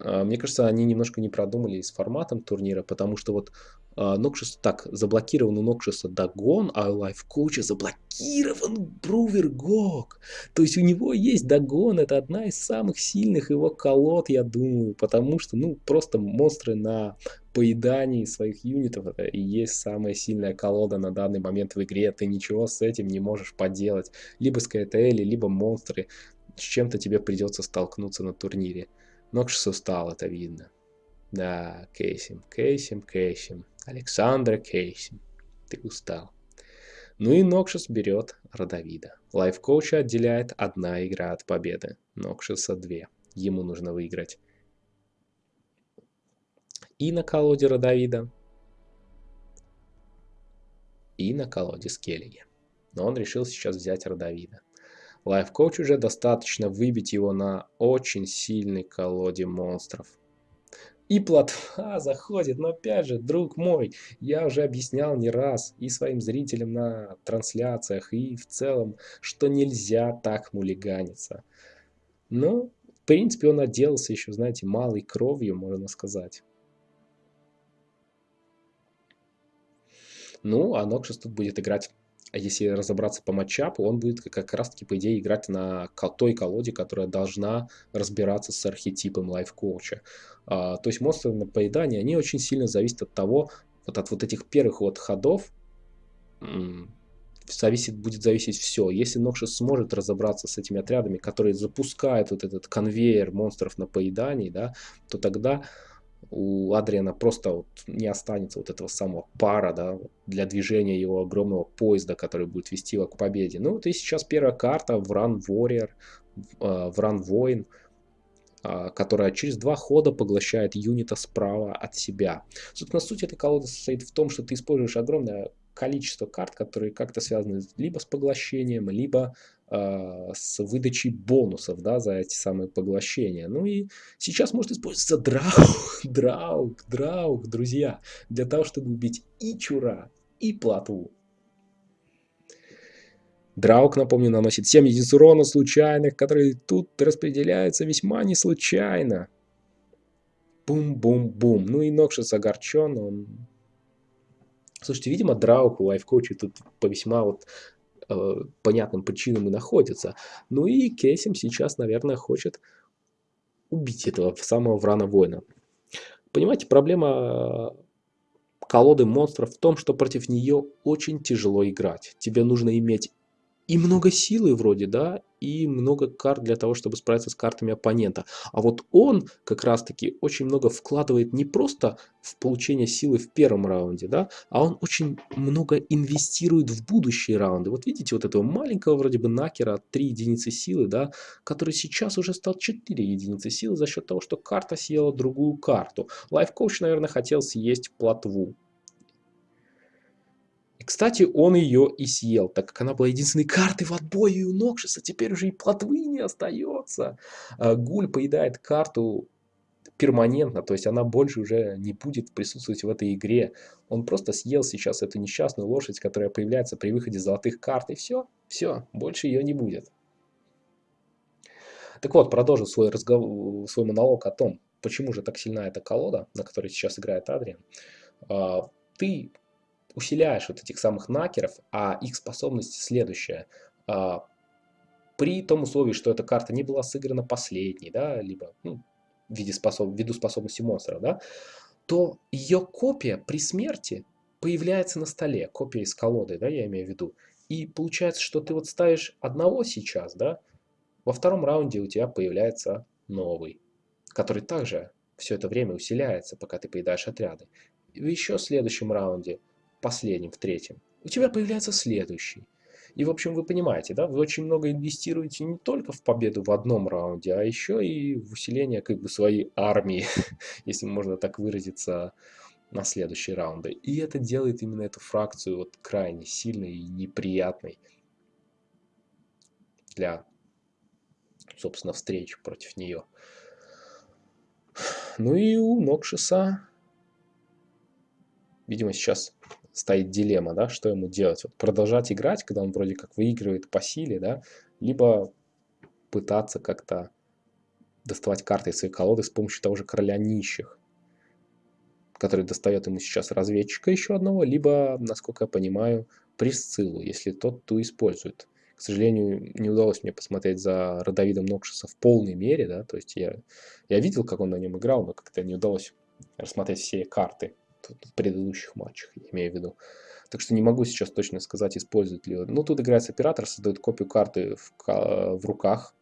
S1: А, мне кажется, они немножко не продумали с форматом турнира, потому что вот Нокшис, так, заблокирован у Нокшиса Дагон, а у Лайфкоуча заблокирован Брувер Гог. То есть у него есть Дагон, это одна из самых сильных его колод, я думаю, потому что, ну, просто монстры на поедании своих юнитов, и есть самая сильная колода на данный момент в игре, ты ничего с этим не можешь поделать. Либо с КТЛ, либо монстры, с чем-то тебе придется столкнуться на турнире. Нокшис устал, это видно. Да, Кейсим, Кейсим, Кейсим. Александра Кейсим. Ты устал. Ну и Нокшис берет Родовида. Лайфкоуча отделяет одна игра от победы. Нокшиса две. Ему нужно выиграть. И на колоде Родовида, и на колоде Скеллиги. Но он решил сейчас взять Родовида. Лайфкоуч уже достаточно выбить его на очень сильной колоде монстров. И плотва [laughs] заходит, но опять же, друг мой, я уже объяснял не раз и своим зрителям на трансляциях, и в целом, что нельзя так мулиганиться. Но, в принципе, он отделался еще, знаете, малой кровью, можно сказать. Ну, а Нокшис тут будет играть если разобраться по матчапу, он будет как раз-таки, по идее, играть на той колоде, которая должна разбираться с архетипом лайфкоуча. А, то есть монстры на поедание, они очень сильно зависят от того, вот от вот этих первых вот ходов, зависит, будет зависеть все. Если Нокшис сможет разобраться с этими отрядами, которые запускают вот этот конвейер монстров на поедании, да, то тогда у Адриана просто вот не останется вот этого самого пара да, для движения его огромного поезда, который будет вести его к победе. Ну вот и сейчас первая карта в Run Warrior, в Run Воин, которая через два хода поглощает юнита справа от себя. Собственно, суть этой колоды состоит в том, что ты используешь огромное количество карт, которые как-то связаны либо с поглощением, либо с выдачей бонусов да, за эти самые поглощения. Ну и сейчас может использоваться драуг, [laughs] драуг, драуг, друзья, для того, чтобы убить и чура, и платву. Драук, напомню, наносит 7 единиц урона случайных, которые тут распределяются весьма не случайно. Бум-бум-бум. Ну и Нокшис огорчен, он Слушайте, видимо, Драук у лайфкоуча тут по весьма вот э, понятным причинам и находится. Ну и Кейсим сейчас, наверное, хочет убить этого самого Врана Воина. Понимаете, проблема колоды монстров в том, что против нее очень тяжело играть. Тебе нужно иметь и много силы вроде, да, и много карт для того, чтобы справиться с картами оппонента. А вот он как раз-таки очень много вкладывает не просто в получение силы в первом раунде, да, а он очень много инвестирует в будущие раунды. Вот видите вот этого маленького вроде бы накера 3 единицы силы, да, который сейчас уже стал 4 единицы силы за счет того, что карта съела другую карту. Лайфкоуч, наверное, хотел съесть плотву. И, кстати, он ее и съел, так как она была единственной картой в отбое у Нокшиса. Теперь уже и плотвы не остается. А, Гуль поедает карту перманентно, то есть она больше уже не будет присутствовать в этой игре. Он просто съел сейчас эту несчастную лошадь, которая появляется при выходе золотых карт, и все, все, больше ее не будет. Так вот, продолжу свой, разговор, свой монолог о том, почему же так сильна эта колода, на которой сейчас играет Адриан. А, ты усиляешь вот этих самых накеров, а их способность следующая. А, при том условии, что эта карта не была сыграна последней, да, либо ну, в виде способ, ввиду способности монстра, да, то ее копия при смерти появляется на столе, копия из колоды, да, я имею в виду. И получается, что ты вот ставишь одного сейчас, да, во втором раунде у тебя появляется новый, который также все это время усиляется, пока ты поедаешь отряды. И в еще следующем раунде последним, в третьем, у тебя появляется следующий. И, в общем, вы понимаете, да, вы очень много инвестируете не только в победу в одном раунде, а еще и в усиление как бы своей армии, [laughs] если можно так выразиться, на следующие раунды. И это делает именно эту фракцию вот крайне сильной и неприятной для, собственно, встреч против нее. Ну и у Нокшиса, видимо, сейчас стоит дилемма, да, что ему делать. Вот продолжать играть, когда он вроде как выигрывает по силе, да, либо пытаться как-то доставать карты из своей колоды с помощью того же короля нищих, который достает ему сейчас разведчика еще одного, либо, насколько я понимаю, Присциллу, если тот ту использует. К сожалению, не удалось мне посмотреть за Родовидом Нокшиса в полной мере, да, то есть я, я видел, как он на нем играл, но как-то не удалось рассмотреть все карты предыдущих матчах, я имею в виду. Так что не могу сейчас точно сказать, использует ли он. Ну, тут играется оператор, создает копию карты в, в руках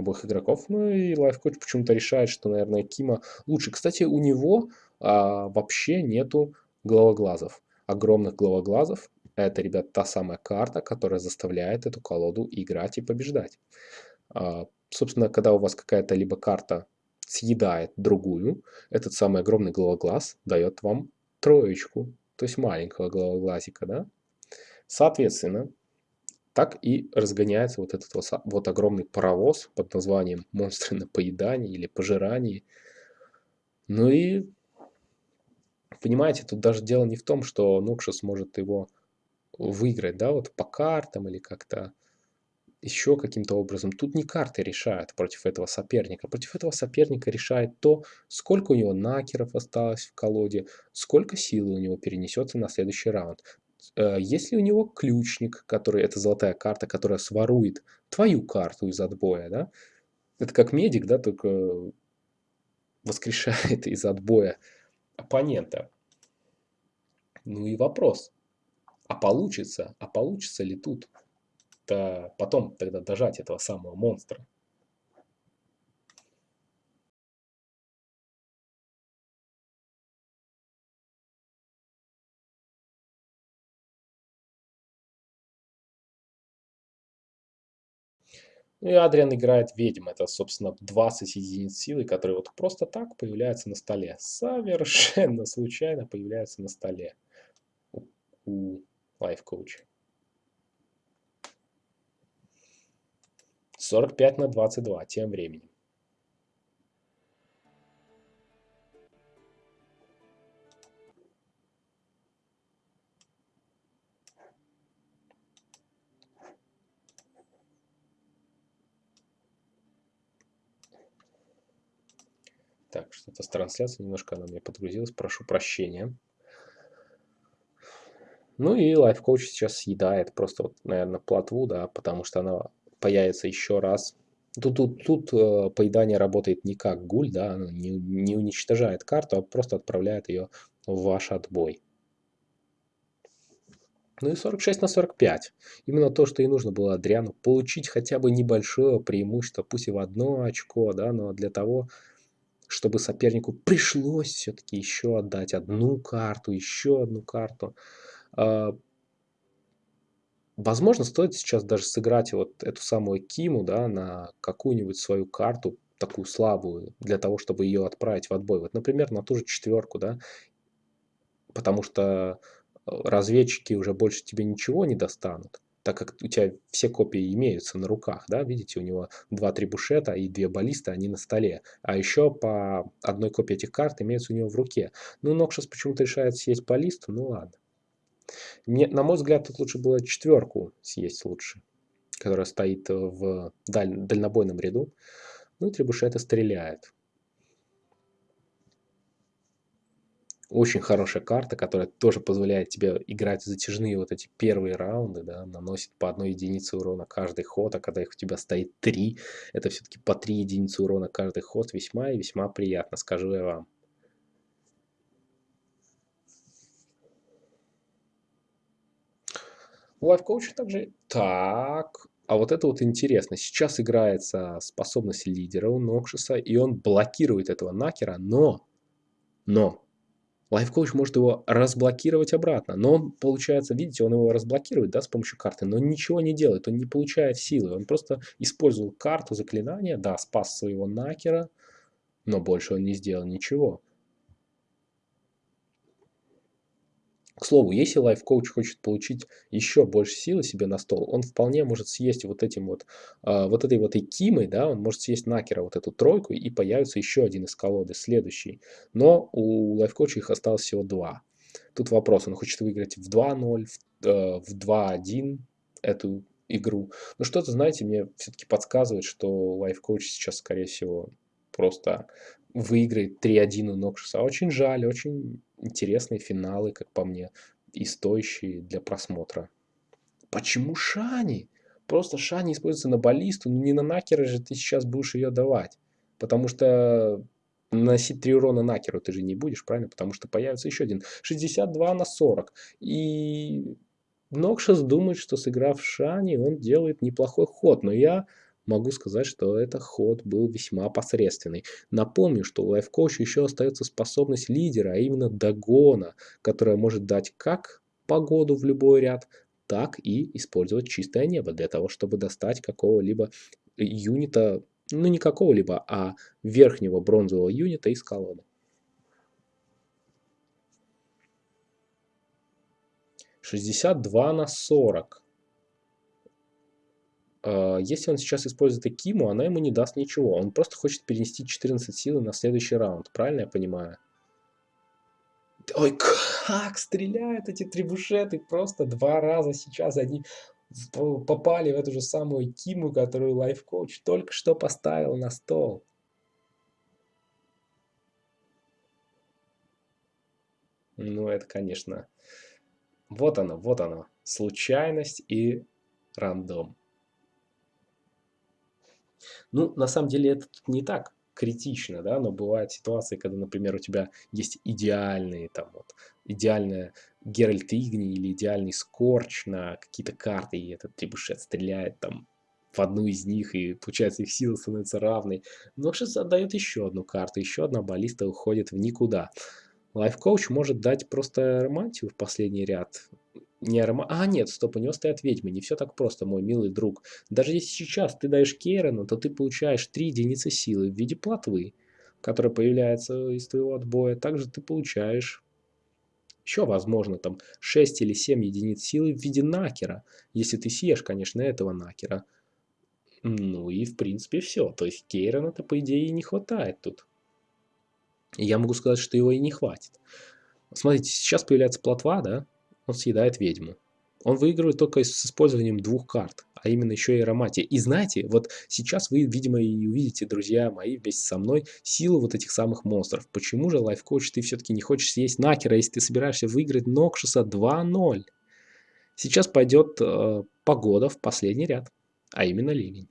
S1: обоих игроков. Ну и лайфкоч почему-то решает, что, наверное, Кима лучше. Кстати, у него а, вообще нету головоглазов. Огромных головоглазов. Это, ребят, та самая карта, которая заставляет эту колоду играть и побеждать. А, собственно, когда у вас какая-то либо карта съедает другую, этот самый огромный головоглаз дает вам троечку, то есть маленького головоглазика, да? Соответственно, так и разгоняется вот этот вот, огромный паровоз под названием «Монстры на поедании» или «Пожирании». Ну и, понимаете, тут даже дело не в том, что Нокша сможет его выиграть, да, вот по картам или как-то еще каким-то образом. Тут не карты решают против этого соперника. Против этого соперника решает то, сколько у него накеров осталось в колоде, сколько силы у него перенесется на следующий раунд. Э, есть ли у него ключник, который, это золотая карта, которая сворует твою карту из отбоя, да? Это как медик, да, только воскрешает из отбоя оппонента. Ну и вопрос, А получится, а получится ли тут -то потом тогда дожать этого самого монстра? Ну и Адриан играет ведьм. Это, собственно, 20 единиц силы, которые вот просто так появляются на столе. Совершенно случайно появляются на столе у, у Life 45 на 22 тем временем. Так, что-то с трансляцией немножко она мне подгрузилась, прошу прощения. Ну и Coach сейчас съедает просто, вот, наверное, плотву, да, потому что она появится еще раз. Тут, тут, тут э, поедание работает не как гуль, да, оно не, не уничтожает карту, а просто отправляет ее в ваш отбой. Ну и 46 на 45. Именно то, что и нужно было Адриану. Получить хотя бы небольшое преимущество, пусть и в одно очко, да, но для того, чтобы сопернику пришлось все-таки еще отдать одну карту, еще одну карту. Возможно, стоит сейчас даже сыграть вот эту самую Киму да, на какую-нибудь свою карту, такую слабую, для того, чтобы ее отправить в отбой. Вот, например, на ту же четверку, да, потому что э, разведчики уже больше тебе ничего не достанут так как у тебя все копии имеются на руках, да, видите, у него два трибушета и две баллисты, они на столе, а еще по одной копии этих карт имеются у него в руке. Ну, Нокшас почему-то решает съесть баллисту, ну ладно. Мне, на мой взгляд, тут лучше было четверку съесть лучше, которая стоит в даль, дальнобойном ряду. Ну и трибушета стреляет. Очень хорошая карта, которая тоже позволяет тебе играть затяжные вот эти первые раунды, да, наносит по одной единице урона каждый ход, а когда их у тебя стоит три, это все-таки по три единицы урона каждый ход, весьма и весьма приятно, скажу я вам. У лайфкоуча также... Так, а вот это вот интересно. Сейчас играется способность лидера у Нокшиса, и он блокирует этого Накера, но... Но Лайфкоуч может его разблокировать обратно, но он, получается, видите, он его разблокирует, да, с помощью карты, но ничего не делает, он не получает силы, он просто использовал карту заклинания, да, спас своего накера, но больше он не сделал ничего. К слову, если лайф-коуч хочет получить еще больше силы себе на стол, он вполне может съесть вот этим вот, э, вот этой вот экиммой, да, он может съесть накера вот эту тройку и появится еще один из колоды, следующий. Но у лайф-коуча их осталось всего два. Тут вопрос, он хочет выиграть в 2-0, в, э, в 2-1 эту игру. Но что-то, знаете, мне все-таки подсказывает, что лайф-коуч сейчас, скорее всего, просто выиграет 3-1 у Нокшиса. Очень жаль, очень интересные финалы, как по мне, и стоящие для просмотра. Почему Шани? Просто Шани используется на баллисту, но не на Накера же ты сейчас будешь ее давать. Потому что наносить 3 урона Накеру ты же не будешь, правильно? Потому что появится еще один. 62 на 40. И Нокшас думает, что сыграв Шани, он делает неплохой ход. Но я могу сказать, что этот ход был весьма посредственный. Напомню, что у лайфкоуча еще остается способность лидера, а именно догона, которая может дать как погоду в любой ряд, так и использовать чистое небо для того, чтобы достать какого-либо юнита, ну не какого-либо, а верхнего бронзового юнита из колоды. 62 на 40. А, если он сейчас использует Экиму, она ему не даст ничего. Он просто хочет перенести 14 силы на следующий раунд. Правильно я понимаю? Ой, как стреляют эти трибушеты. Просто два раза сейчас они попали в эту же самую Киму, которую лайфкоуч только что поставил на стол. Ну, это, конечно... Вот оно, вот оно. Случайность и рандом. Ну, на самом деле это не так. критично, да, но бывают ситуации, когда, например, у тебя есть идеальные, там, вот, идеальная Геральт Игни или идеальный Скорч на какие-то карты, и этот трибушет стреляет там в одну из них, и получается их сила становится равной. Но сейчас отдает еще одну карту, еще одна баллиста уходит в никуда. Лайф-коуч может дать просто романтию в последний ряд. Не арома... А, нет, стоп, у него стоят ведьмы. Не все так просто, мой милый друг. Даже если сейчас ты даешь Кейрону, то ты получаешь 3 единицы силы в виде плотвы, которая появляется из твоего отбоя. Также ты получаешь еще, возможно, там 6 или 7 единиц силы в виде накера. Если ты съешь, конечно, этого накера. Ну и, в принципе, все. То есть Кейрона-то, по идее, не хватает тут. Я могу сказать, что его и не хватит. Смотрите, сейчас появляется плотва, да? Он съедает ведьму. Он выигрывает только с использованием двух карт, а именно еще и ароматия. И знаете, вот сейчас вы, видимо, и увидите, друзья мои, вместе со мной, силу вот этих самых монстров. Почему же, лайфкоуч, ты все-таки не хочешь съесть Накера, если ты собираешься выиграть Нокшиса 2-0? Сейчас пойдет э, погода в последний ряд, а именно ливень.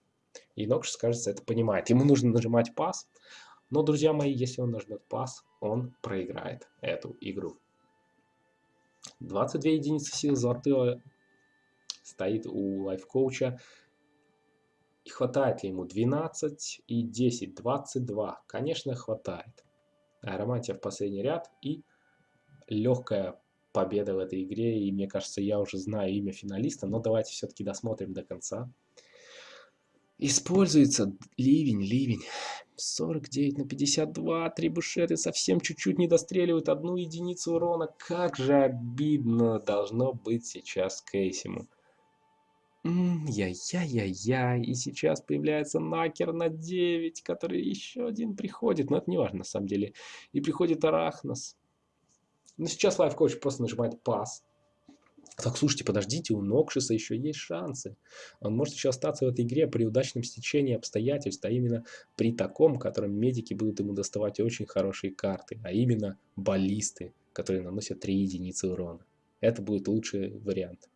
S1: И Нокшис, кажется, это понимает. Ему нужно нажимать пас, но, друзья мои, если он нажмет пас, он проиграет эту игру. 22 единицы сил золотого стоит у лайфкоуча. И хватает ли ему 12 и 10, 22? Конечно, хватает. Ароматия в последний ряд и легкая победа в этой игре. И мне кажется, я уже знаю имя финалиста, но давайте все-таки досмотрим до конца. Используется ливень, ливень. 49 на 52, три бушеты совсем чуть-чуть не достреливают одну единицу урона. Как же обидно должно быть сейчас Кейсиму. Яй-яй-яй-яй, и сейчас появляется Накер на 9, который еще один приходит, но это не важно на самом деле. И приходит Арахнос. Но сейчас лайфкоуч просто нажимает пас. Так, слушайте, подождите, у Нокшиса еще есть шансы. Он может еще остаться в этой игре при удачном стечении обстоятельств, а именно при таком, котором медики будут ему доставать очень хорошие карты, а именно баллисты, которые наносят 3 единицы урона. Это будет лучший вариант.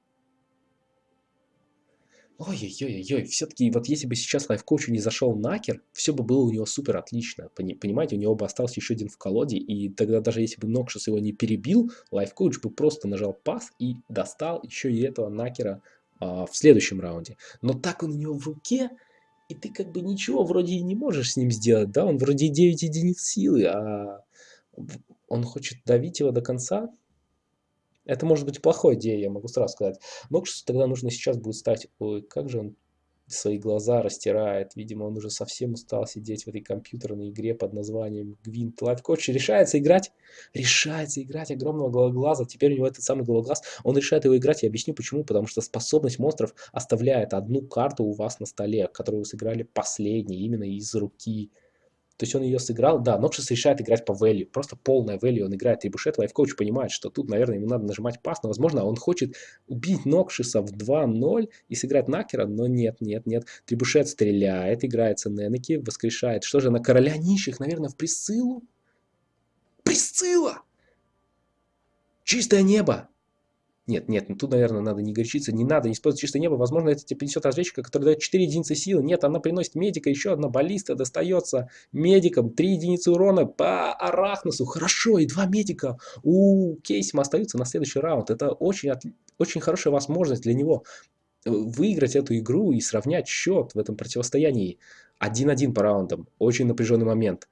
S1: Ой-ой-ой-ой, все-таки вот если бы сейчас лайфкоучу не зашел Накер, все бы было у него супер отлично. Понимаете, у него бы остался еще один в колоде, и тогда даже если бы Нокшис его не перебил, лайфкоуч бы просто нажал пас и достал еще и этого Накера а, в следующем раунде. Но так он у него в руке, и ты как бы ничего вроде и не можешь с ним сделать, да, он вроде 9 единиц силы, а он хочет давить его до конца, это может быть плохой идеей, я могу сразу сказать. Noxious у тогда нужно сейчас будет стать... Ой, как же он свои глаза растирает. Видимо, он уже совсем устал сидеть в этой компьютерной игре под названием Гвинт. Lifecoach решается играть, решается играть огромного головоглаза. Теперь у него этот самый головоглаз, он решает его играть. Я объясню почему. Потому что способность монстров оставляет одну карту у вас на столе, которую вы сыграли последней, именно из руки. То есть он ее сыграл, да, Нокшис решает играть по value, просто полная value, он играет трибушет, лайфкоуч понимает, что тут, наверное, ему надо нажимать пас, но, возможно, он хочет убить Нокшиса в 2-0 и сыграть Накера, но нет, нет, нет, трибушет стреляет, играется Ненеки, воскрешает, что же, на короля нищих, наверное, в Присциллу? Присцилла! Чистое небо! Нет, нет, ну тут, наверное, надо не горячиться, не надо, не использовать чистое небо. Возможно, это тебе принесет разведчика, который дает 4 единицы силы. Нет, она приносит медика, еще одна баллиста достается медикам. 3 единицы урона по Арахносу. Хорошо, и два медика у Кейсима остаются на следующий раунд. Это очень, от... очень хорошая возможность для него э, выиграть эту игру и сравнять счет в этом противостоянии. 1-1 по раундам. Очень напряженный момент.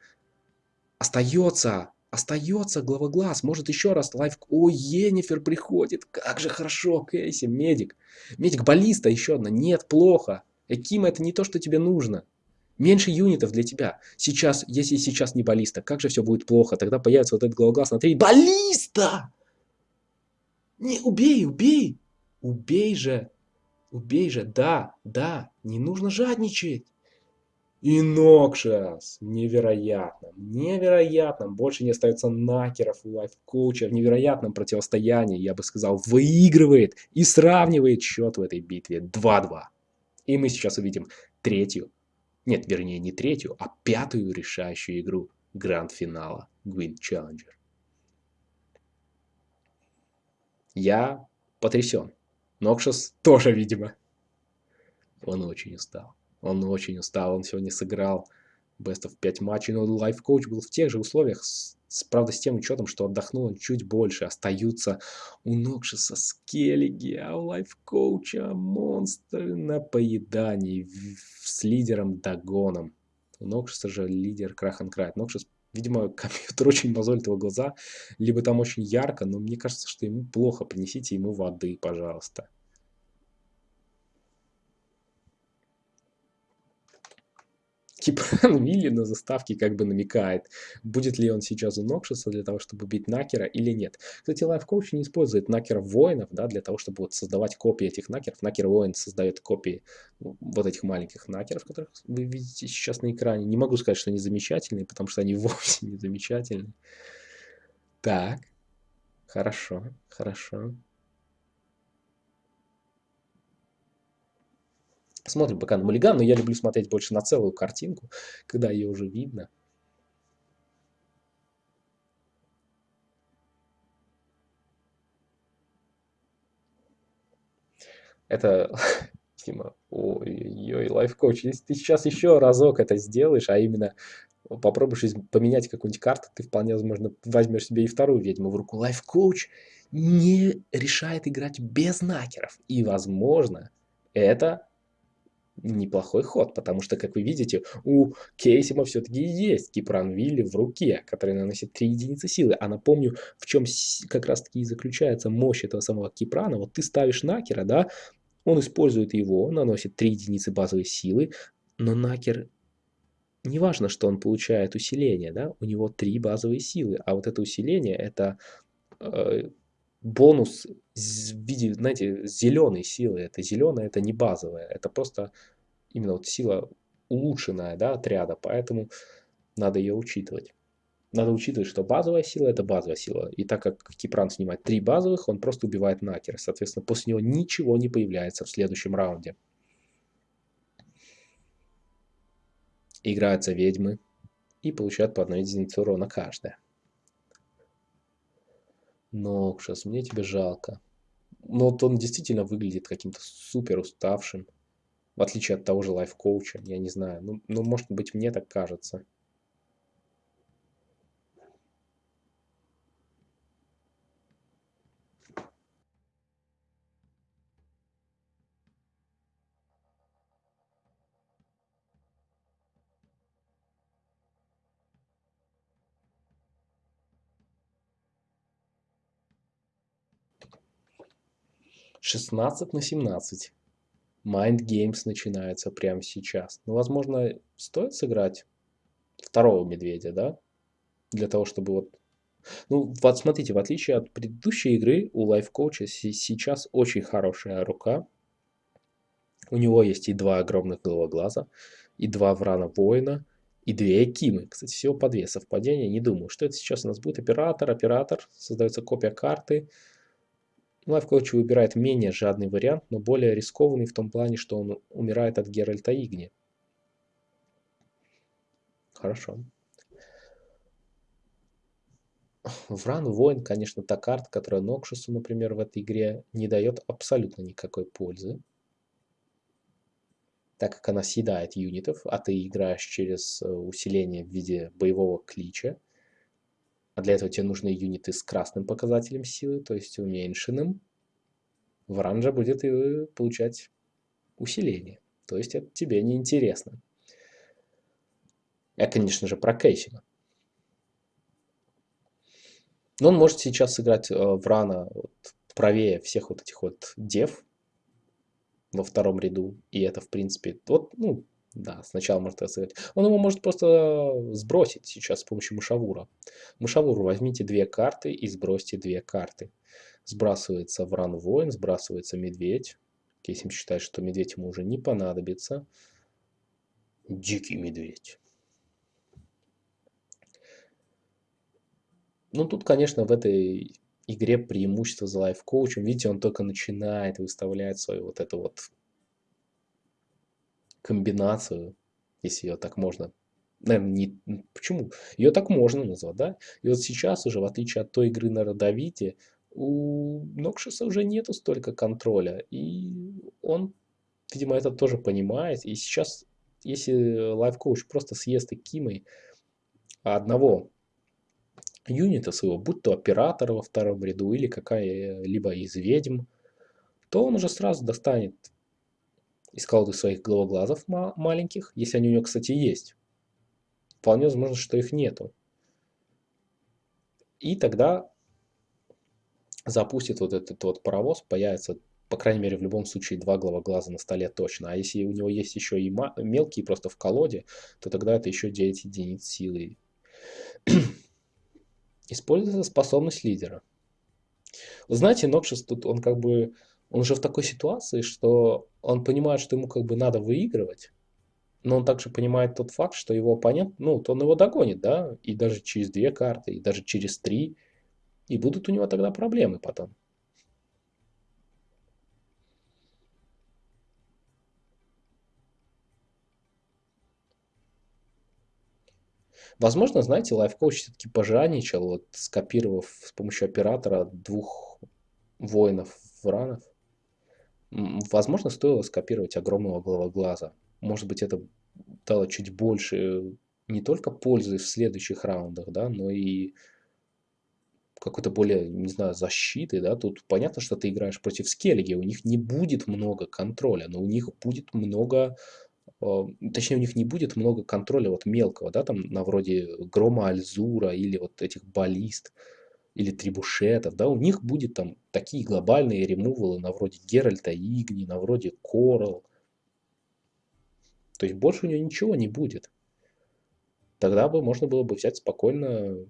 S1: Остается Остается главоглаз, может еще раз лайф... О, Енифер приходит, как же хорошо, Кейси, медик. Медик, баллиста еще одна, нет, плохо. Экима это не то, что тебе нужно. Меньше юнитов для тебя. Сейчас, если сейчас не баллиста, как же все будет плохо. Тогда появится вот этот главоглаз на 3. Баллиста! Не, убей, убей! Убей же! Убей же, да, да, не нужно жадничать. И Нокшас. Невероятно. Невероятно. Больше не остается накеров у лайфкоуча. В невероятном противостоянии, я бы сказал, выигрывает и сравнивает счет в этой битве 2-2. И мы сейчас увидим третью, нет, вернее не третью, а пятую решающую игру гранд-финала Gwent Challenger. Я потрясен. Нокшас тоже, видимо. Он очень устал. Он очень устал, он сегодня сыграл Best of 5 матчей, но лайф-коуч был в тех же условиях, с, правда, с тем учетом, что отдохнул он чуть больше. Остаются у Нокшиса скеллиги, а у лайф-коуча монстры на поедании с лидером Дагоном. У Нокшиса же лидер Крахан Крайт. Нокшис Видимо, [laughs] компьютер очень мозолит его глаза, либо там очень ярко, но мне кажется, что ему плохо. Принесите ему воды, пожалуйста. [laughs] Кипран Вилли на заставке как бы намекает, будет ли он сейчас у Нокшиса для того, чтобы убить Накера или нет. Кстати, лайф-коуч не использует Накеров воинов, да, для того, чтобы вот создавать копии этих Накеров. Накер воин создает копии вот этих маленьких Накеров, которых вы видите сейчас на экране. Не могу сказать, что они замечательные, потому что они [laughs] вовсе не замечательные. Так, хорошо, хорошо. Смотрим пока на Малиган, но я люблю смотреть больше на целую картинку, когда ее уже видно. Это, [laughs] Дима, ой-ой-ой, лайфкоуч, если ты сейчас еще разок это сделаешь, а именно попробуешь поменять какую-нибудь карту, ты вполне возможно возьмешь себе и вторую ведьму в руку. Lifecoach не решает играть без накеров. И, возможно, это неплохой ход, потому что, как вы видите, у Кейсима все-таки есть Киприан Вилли в руке, который наносит 3 единицы силы. А напомню, в чем как раз-таки и заключается мощь этого самого Киприана. Вот ты ставишь Накера, да, он использует его, наносит 3 единицы базовой силы, но Накер не важно, что он получает усиление, да, у него 3 базовые силы, а вот это усиление это э, бонус в виде, знаете, зеленой силы. Это зеленая, это не базовая, это просто именно вот сила улучшенная, да, отряда, поэтому надо ее учитывать. Надо учитывать, что базовая сила это базовая сила. И так как Кипран снимает три базовых, он просто убивает Накера. Соответственно, после него ничего не появляется в следующем раунде. Играются ведьмы и получают по одной единице урона каждая. Нокшас, мне тебя жалко. Но вот он действительно выглядит каким-то супер уставшим. В отличие от того же лайф-коуча, я не знаю. Ну, ну, может быть, мне так кажется. 16 на 17. Mind Games начинается прямо сейчас. Ну, возможно, стоит сыграть второго медведя, да? Для того, чтобы вот... Ну, вот смотрите, в отличие от предыдущей игры, у лайфкоуча сейчас очень хорошая рука. У него есть и два огромных головоглаза, и два врана воина, и две Экимы. Кстати, всего по две совпадения. Не думаю, что это сейчас у нас будет оператор. Оператор, создается копия карты. Lifecoach выбирает менее жадный вариант, но более рискованный в том плане, что он умирает от Геральта Игни. Хорошо. Вран Воин, конечно, та карта, которая Noxious у, например, в этой игре не дает абсолютно никакой пользы. Так как она съедает юнитов, а ты играешь через э, усиление в виде боевого клича. А для этого тебе нужны юниты с красным показателем силы, то есть уменьшенным. Вранжа будет и получать усиление. То есть это тебе не интересно. Я, конечно же, про Кейсина. Но он может сейчас сыграть э, Врана вот, правее всех вот этих вот дев во втором ряду. И это, в принципе, вот, ну, да, сначала может сыграть. Он его может просто сбросить сейчас с помощью мышавура. Мышавуру возьмите две карты и сбросьте две карты. Сбрасывается Вран Воин, сбрасывается Медведь. Кейсим считает, что Медведь ему уже не понадобится. Дикий Медведь. Ну, тут, конечно, в этой игре преимущество за лайф-коучем. Видите, он только начинает выставлять свою вот эту вот комбинацию, если ее так можно наверное, не... Почему? Ее так можно назвать, да? И вот сейчас уже, в отличие от той игры на Родовите, у Нокшиса уже нету столько контроля. И он, видимо, это тоже понимает. И сейчас если лайф-коуч просто съест и кимой одного юнита своего, будь то оператор во втором ряду или какая-либо из ведьм, то он уже сразу достанет из колоды своих головоглазов маленьких, если они у него, кстати, есть. Вполне возможно, что их нету. И тогда запустит вот этот вот паровоз, появится, по крайней мере, в любом случае два головоглаза на столе точно. А если у него есть еще и мелкие просто в колоде, то тогда это еще 9 единиц силы. Используется способность лидера. Вы знаете, Нокшис тут, он как бы, он уже в такой ситуации, что он понимает, что ему как бы надо выигрывать, но он также понимает тот факт, что его оппонент, ну, то он его догонит, да, и даже через две карты, и даже через три, и будут у него тогда проблемы потом. Возможно, знаете, лайфкоуч все-таки пожадничал, вот скопировав с помощью оператора двух воинов вранов. Возможно, стоило скопировать огромного головоглаза. Может быть, это дало чуть больше не только пользы в следующих раундах, да, но и какой-то более, не знаю, защиты, да, тут понятно, что ты играешь против Скеллиги, у них не будет много контроля, но у них будет много а, точнее, у них не будет много контроля вот мелкого, да, там на вроде Грома Альзура или вот этих баллист или трибушетов, да, у них будет там такие глобальные ремувалы на вроде Геральта Игни, на вроде Корал. То есть больше у него ничего не будет. Тогда бы можно было бы взять спокойно,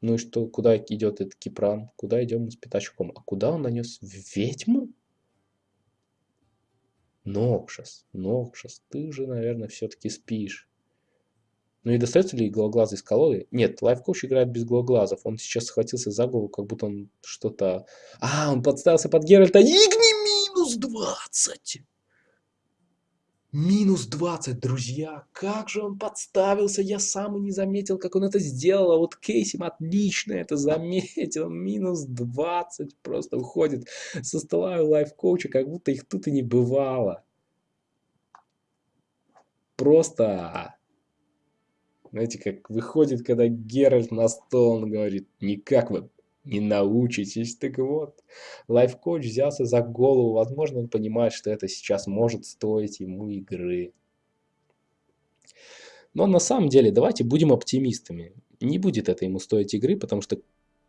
S1: ну и что, куда идет этот Кипран, куда идем с пятачком, а куда он нанес ведьму? Нокшас, Нокшас, ты же, наверное, все-таки спишь. Ну и достается ли головоглазый из колоды? Нет, лайфкоуч играет без головоглазов. Он сейчас схватился за голову, как будто он что-то... А, он подставился под Геральта. Игни минус 20! Минус 20, друзья. Как же он подставился. Я сам и не заметил, как он это сделал. А вот Кейсим отлично это заметил. Минус 20 просто уходит со стола у лайфкоуча, как будто их тут и не бывало. Просто знаете, как выходит, когда Геральт на стол, он говорит, никак вы не научитесь. Так вот, лайф-коуч взялся за голову. Возможно, он понимает, что это сейчас может стоить ему игры. Но на самом деле, давайте будем оптимистами. Не будет это ему стоить игры, потому что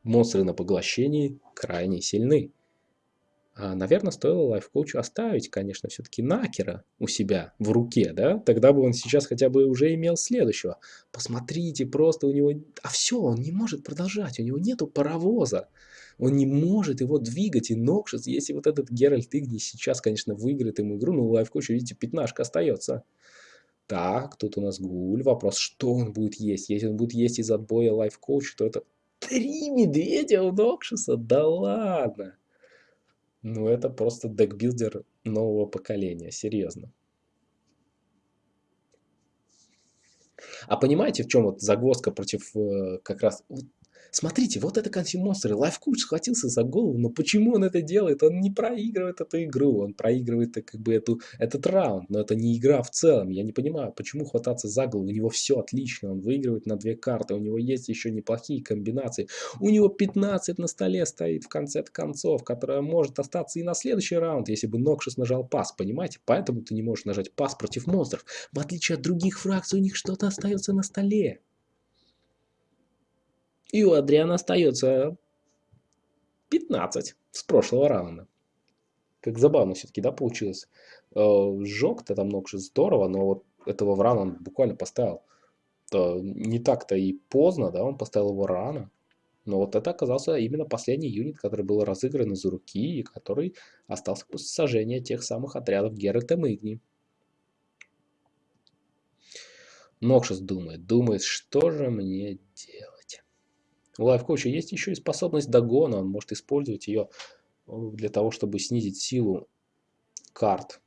S1: монстры на поглощении крайне сильны. А, наверное, стоило лайфкоучу оставить, конечно, все-таки Накера у себя в руке, да? Тогда бы он сейчас хотя бы уже имел следующего. Посмотрите, просто у него... А все, он не может продолжать, у него нету паровоза. Он не может его двигать, и Нокшис, если вот этот Геральт Игни сейчас, конечно, выиграет ему игру, но у лайфкоуча, видите, пятнашка остается. Так, тут у нас Гуль. Вопрос, что он будет есть? Если он будет есть из отбоя лайфкоуча, то это три медведя у Нокшиса? Да ладно! Ну, это просто декбилдер нового поколения, серьезно. А понимаете, в чем вот загвоздка против э, как раз... Смотрите, вот это consume -монстры. Lifecoach схватился за голову, но почему он это делает? Он не проигрывает эту игру, он проигрывает э, как бы эту, этот раунд, но это не игра в целом. Я не понимаю, почему хвататься за голову. У него все отлично, он выигрывает на две карты, у него есть еще неплохие комбинации. У него 15 на столе стоит в конце концов, которая может остаться и на следующий раунд, если бы Noxious нажал пас, понимаете? Поэтому ты не можешь нажать пас против монстров. В отличие от других фракций, у них что-то остается на столе. И у Адриана остается 15 с прошлого раунда. Как забавно все-таки, да, получилось. Э, Сжег-то там что здорово, но вот этого Врана он буквально поставил. Не так-то и поздно, да, он поставил его рано. Но вот это оказался именно последний юнит, который был разыгран из руки и который остался после сожжения тех самых отрядов Геральта Мигни. Нокшис думает, думает, что же мне делать. У лайфкоуча есть еще и способность догона, он может использовать ее э, для того, чтобы снизить силу карт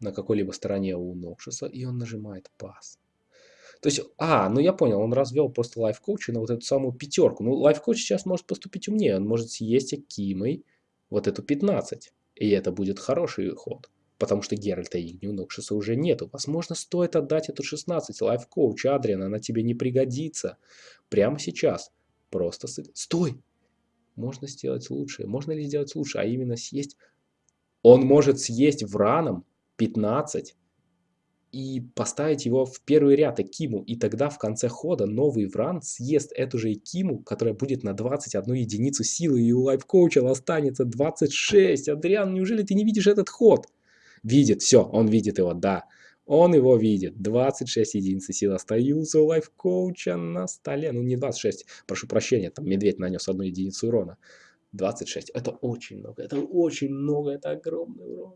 S1: на какой-либо стороне у Нокшиса, и он нажимает пас. То есть, а, ну я понял, он развел просто лайфкоуча на вот эту самую пятерку. Ну, лайфкоуч сейчас может поступить умнее, он может съесть Акимой вот эту 15, и это будет хороший ход. потому что Геральта у Нокшиса уже нету. Возможно, стоит отдать эту 16 лайф-коуч, Адриан, она тебе не пригодится. Прямо сейчас. Просто... Стой! Можно сделать лучше. Можно ли сделать лучше? А именно съесть... Он может съесть враном 15 и поставить его в первый ряд Экиму, и тогда в конце хода новый Вран съест эту же Экиму, которая будет на 21 единицу силы, и у лайфкоуча останется 26. Адриан, неужели ты не видишь этот ход? Видит, все, он видит его, да. Он его видит. 26 единиц силы остаются у лайфкоуча на столе. Ну, не 26, прошу прощения, там медведь нанес одну единицу урона. 26. Это очень много, это очень много, это огромный урон.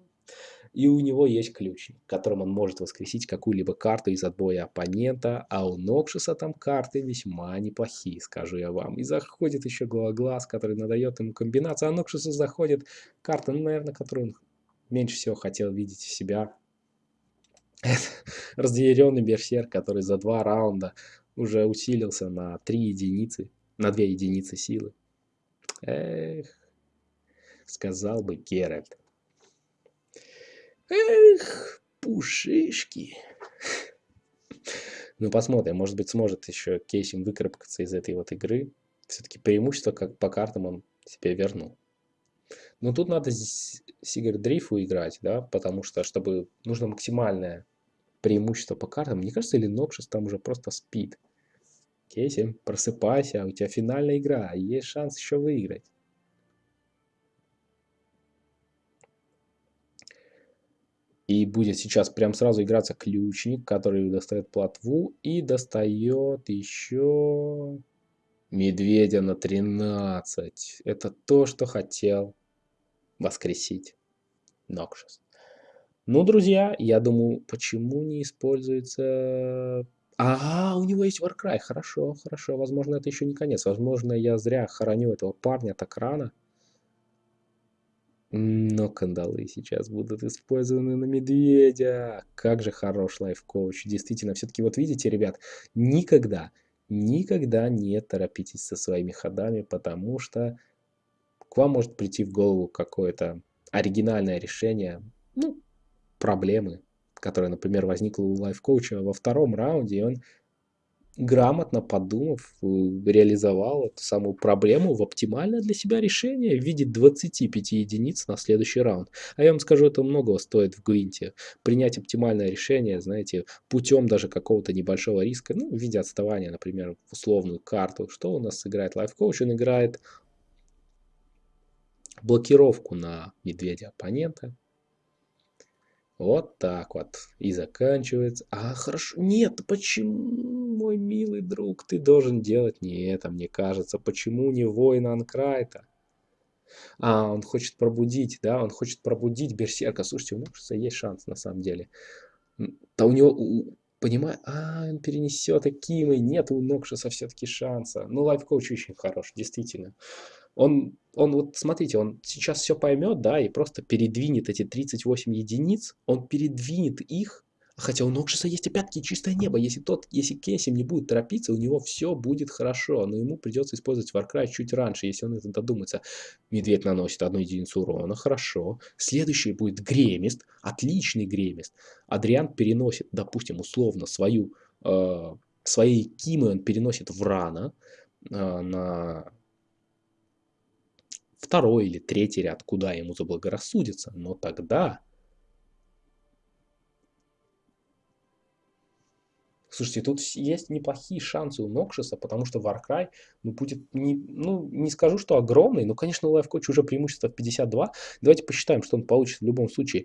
S1: И у него есть ключ, которым он может воскресить какую-либо карту из отбоя оппонента, а у Нокшиса там карты весьма неплохие, скажу я вам. И заходит еще Глаз, который надает ему комбинацию, а Нокшису заходит карта, ну, наверное, которую он меньше всего хотел видеть в себя. [laughs] разъяренный берсерк, который за два раунда уже усилился на 3 единицы, на 2 единицы силы. Эх, сказал бы Геральт. Эх, пушишки. Ну, посмотрим, может быть, сможет еще Кейсим выкарабкаться из этой вот игры. Все-таки преимущество как по картам он себе вернул. Но тут надо Сигардрифу играть, да, потому что, чтобы нужно максимальное преимущество по картам. Мне кажется, или Нокшис там уже просто спит. Кейси, просыпайся, у тебя финальная игра, есть шанс еще выиграть. И будет сейчас прям сразу играться ключник, который достает плотву и достает еще медведя на 13. Это то, что хотел воскресить Нокшис. Ну, друзья, я думаю, почему не используется... А, у него есть Warcry. Хорошо, хорошо. Возможно, это еще не конец. Возможно, я зря хороню этого парня так рано. Но кандалы сейчас будут использованы на медведя. Как же хорош лайф-коуч. Действительно, все-таки вот видите, ребят, никогда, никогда не торопитесь со своими ходами, потому что к вам может прийти в голову какое-то оригинальное решение. Проблемы, которая, например, возникла у лайф-коуча во втором раунде, и он грамотно подумав, э, реализовал эту самую проблему в оптимальное для себя решение в виде 25 единиц на следующий раунд. А я вам скажу, это многого стоит в Гвинте. Принять оптимальное решение, знаете, путем даже какого-то небольшого риска, ну, в виде отставания, например, в условную карту. Что у нас играет лайф-коуч? Он играет блокировку на медведя оппонента, вот так вот. И заканчивается. А, хорошо. Нет, почему, мой милый друг, ты должен делать не это, мне кажется. Почему не воин Анкрайта? А, он хочет пробудить, да, он хочет пробудить Берсерка. Слушайте, у Нокшиса есть шанс, на самом деле. Да у него, понимаю, а, он перенесет Акимы. Нет у Нокшиса все-таки шанса. Ну, лайфкоуч очень хорош, действительно он, он вот смотрите, он сейчас все поймет, да, и просто передвинет эти 38 единиц, он передвинет их, хотя у Нокшиса есть опять-таки чистое небо, если тот, если Кесим не будет торопиться, у него все будет хорошо, но ему придется использовать Warcry чуть раньше, если он это додумается. Медведь наносит одну единицу урона, хорошо. Следующий будет Гремист, отличный Гремист. Адриан переносит, допустим, условно свою, э, свои Кимы он переносит в Рана э, на второй или третий ряд, куда ему заблагорассудится, но тогда... Слушайте, тут есть неплохие шансы у Нокшиса, потому что Warcry, ну, будет, не, ну, не скажу, что огромный, но, конечно, у Lifecoach уже преимущество в 52. Давайте посчитаем, что он получит в любом случае.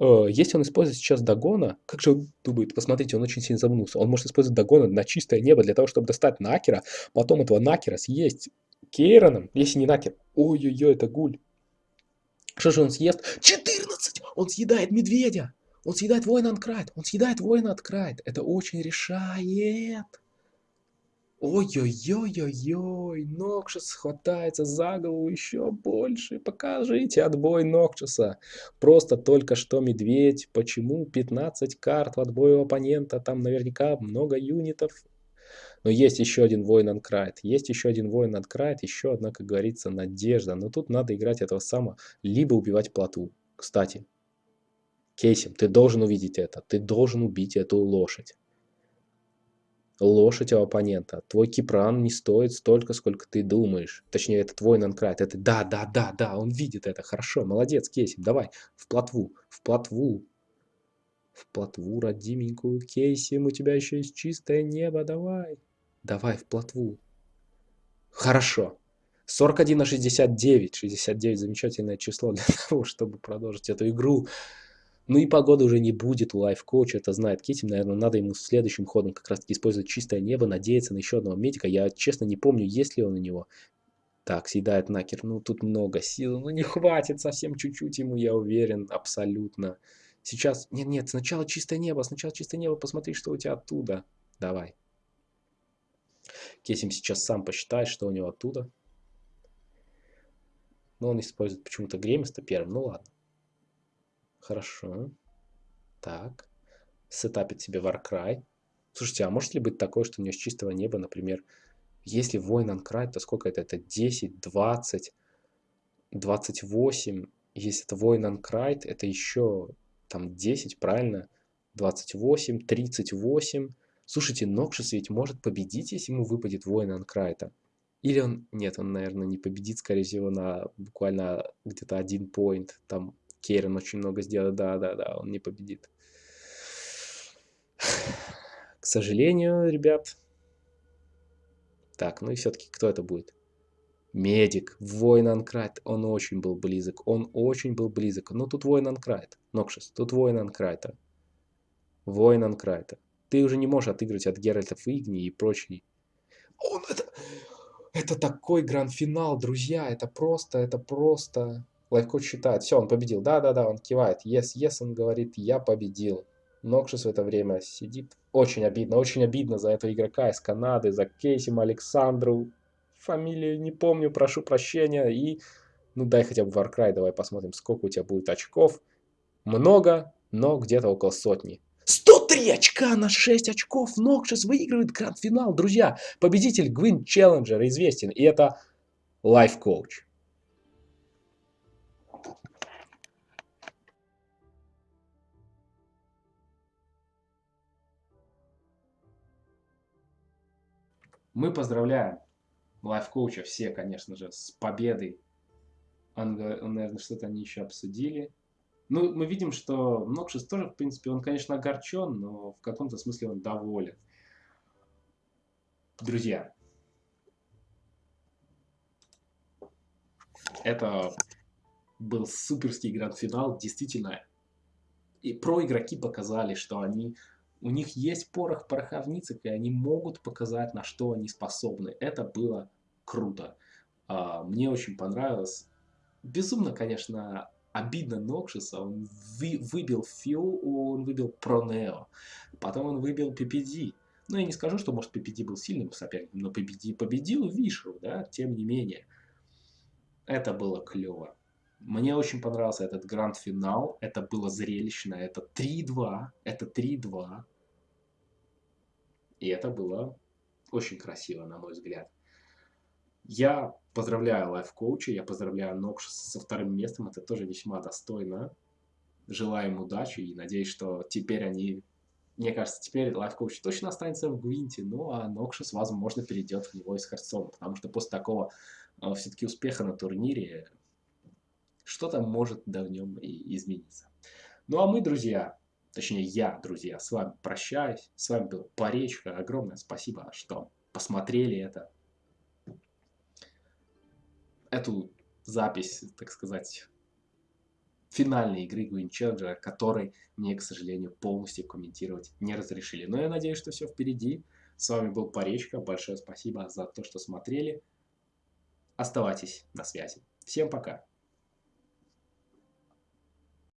S1: Э, если он использует сейчас Дагона, как же он думает, посмотрите, он очень сильно загнулся. Он может использовать Дагона на чистое небо для того, чтобы достать Накера, потом этого Накера съесть Кейраном, если не Накер. Ой-ой-ой, это гуль. Что же он съест? 14! Он съедает медведя! Он съедает воина Анкрайт! Он съедает воина Анкрайт! Это очень решает! Ой-ой-ой-ой-ой, Нокшис хватается за голову еще больше. Покажите отбой Нокшиса. Просто только что медведь. Почему 15 карт в отбою оппонента? Там наверняка много юнитов. Но есть еще один воин Анкрайт, есть еще один воин Анкрайт, еще одна, как говорится, надежда. Но тут надо играть этого самого, либо убивать плоту. Кстати, Кейсим, ты должен увидеть это. Ты должен убить эту лошадь. Лошадь у оппонента. Твой Кипран не стоит столько, сколько ты думаешь. Точнее, это твой Нанкрайт. Это да, да, да, да, он видит это. Хорошо, молодец, Кейсим. Давай, в плотву, в плотву. В плотву, родименькую, Кейсим, у тебя еще есть чистое небо, давай. Давай, в плотву. Хорошо. 41 на 69. 69 замечательное число для [laughs] того, чтобы продолжить эту игру. Ну и погоды уже не будет у лайф-коуча, это знает Китим, наверное, надо ему следующим ходом как раз таки использовать чистое небо, надеяться на еще одного медика. Я, честно, не помню, есть ли он у него. Так, съедает Накер, ну тут много сил, ну не хватит совсем чуть-чуть ему, я уверен, абсолютно. Сейчас, нет-нет, сначала чистое небо, сначала чистое небо, посмотри, что у тебя оттуда. Давай. Кесим сейчас сам посчитает, что у него оттуда. Но он использует почему-то Гремиста первым, ну ладно. Хорошо. Так. Сетапит себе Warcry. Слушайте, а может ли быть такое, что у него с чистого неба, например, если воин Анкрай, то сколько это? Это 10, 20, 28. Если это воин Анкрайт, это еще там 10, правильно? 28, 38. Слушайте, Нокшис ведь может победить, если ему выпадет воин Анкрайта. Или он... Нет, он, наверное, не победит, скорее всего, на буквально где-то один поинт. Там Кейрон очень много сделает, да-да-да, он не победит. [sighs] К сожалению, ребят. Так, ну и все-таки кто это будет? Медик, воин Анкрайт, он очень был близок, он очень был близок. Но тут воин Анкрайт, Нокшис, тут воин Анкрайта. Воин Анкрайта. Ты уже не можешь отыгрывать от Геральтов Игни и прочей. Он это... Это такой гранд-финал, друзья, это просто, это просто... Lifecoach считает, все, он победил. Да-да-да, он кивает. Yes, yes, он говорит, я победил. Noxious в это время сидит. Очень обидно, очень обидно за этого игрока из Канады, за Кейсима Александру. Фамилию не помню, прошу прощения. И, ну дай хотя бы Warcry, давай посмотрим, сколько у тебя будет очков. Много, но где-то около сотни. 103 очка на 6 очков. Нокшис выигрывает гранд-финал. Друзья, победитель Гвин Челленджер известен. И это Coach. Мы поздравляем лайф-коуча все, конечно же, с победой. Он наверное, что-то они еще обсудили. Ну, мы видим, что Нокшис тоже, в принципе, он, конечно, огорчен, но в каком-то смысле он доволен. Друзья, это был суперский гранд-финал, действительно. И про игроки показали, что они у них есть порох в пороховницах, и они могут показать, на что они способны. Это было круто. А, мне очень понравилось. Безумно, конечно, обидно Нокшиса. Он вы, выбил Фио, он выбил Пронео. Потом он выбил PPD. Ну, я не скажу, что, может, PPD был сильным соперником, но PPD победил Вишеру, да, тем не менее. Это было клево. Мне очень понравился этот гранд-финал. Это было зрелищно. Это 3-2. Это 3-2. И это было очень красиво, на мой взгляд. Я поздравляю лайф-коуча, я поздравляю Нокш со вторым местом, это тоже весьма достойно. Желаю им удачи и надеюсь, что теперь они... Мне кажется, теперь лайф-коуч точно останется в Гвинте, ну а Нокшис, возможно, перейдет в него из Харцона, потому что после такого э, все-таки успеха на турнире что-то может да в нем и измениться. Ну а мы, друзья, Точнее, я, друзья, с вами прощаюсь. С вами был Поречка. Огромное спасибо, что посмотрели это. Эту запись, так сказать, финальной игры Challenger, которой мне, к сожалению, полностью комментировать не разрешили. Но я надеюсь, что все впереди. С вами был Поречка. Большое спасибо за то, что смотрели. Оставайтесь на связи. Всем пока.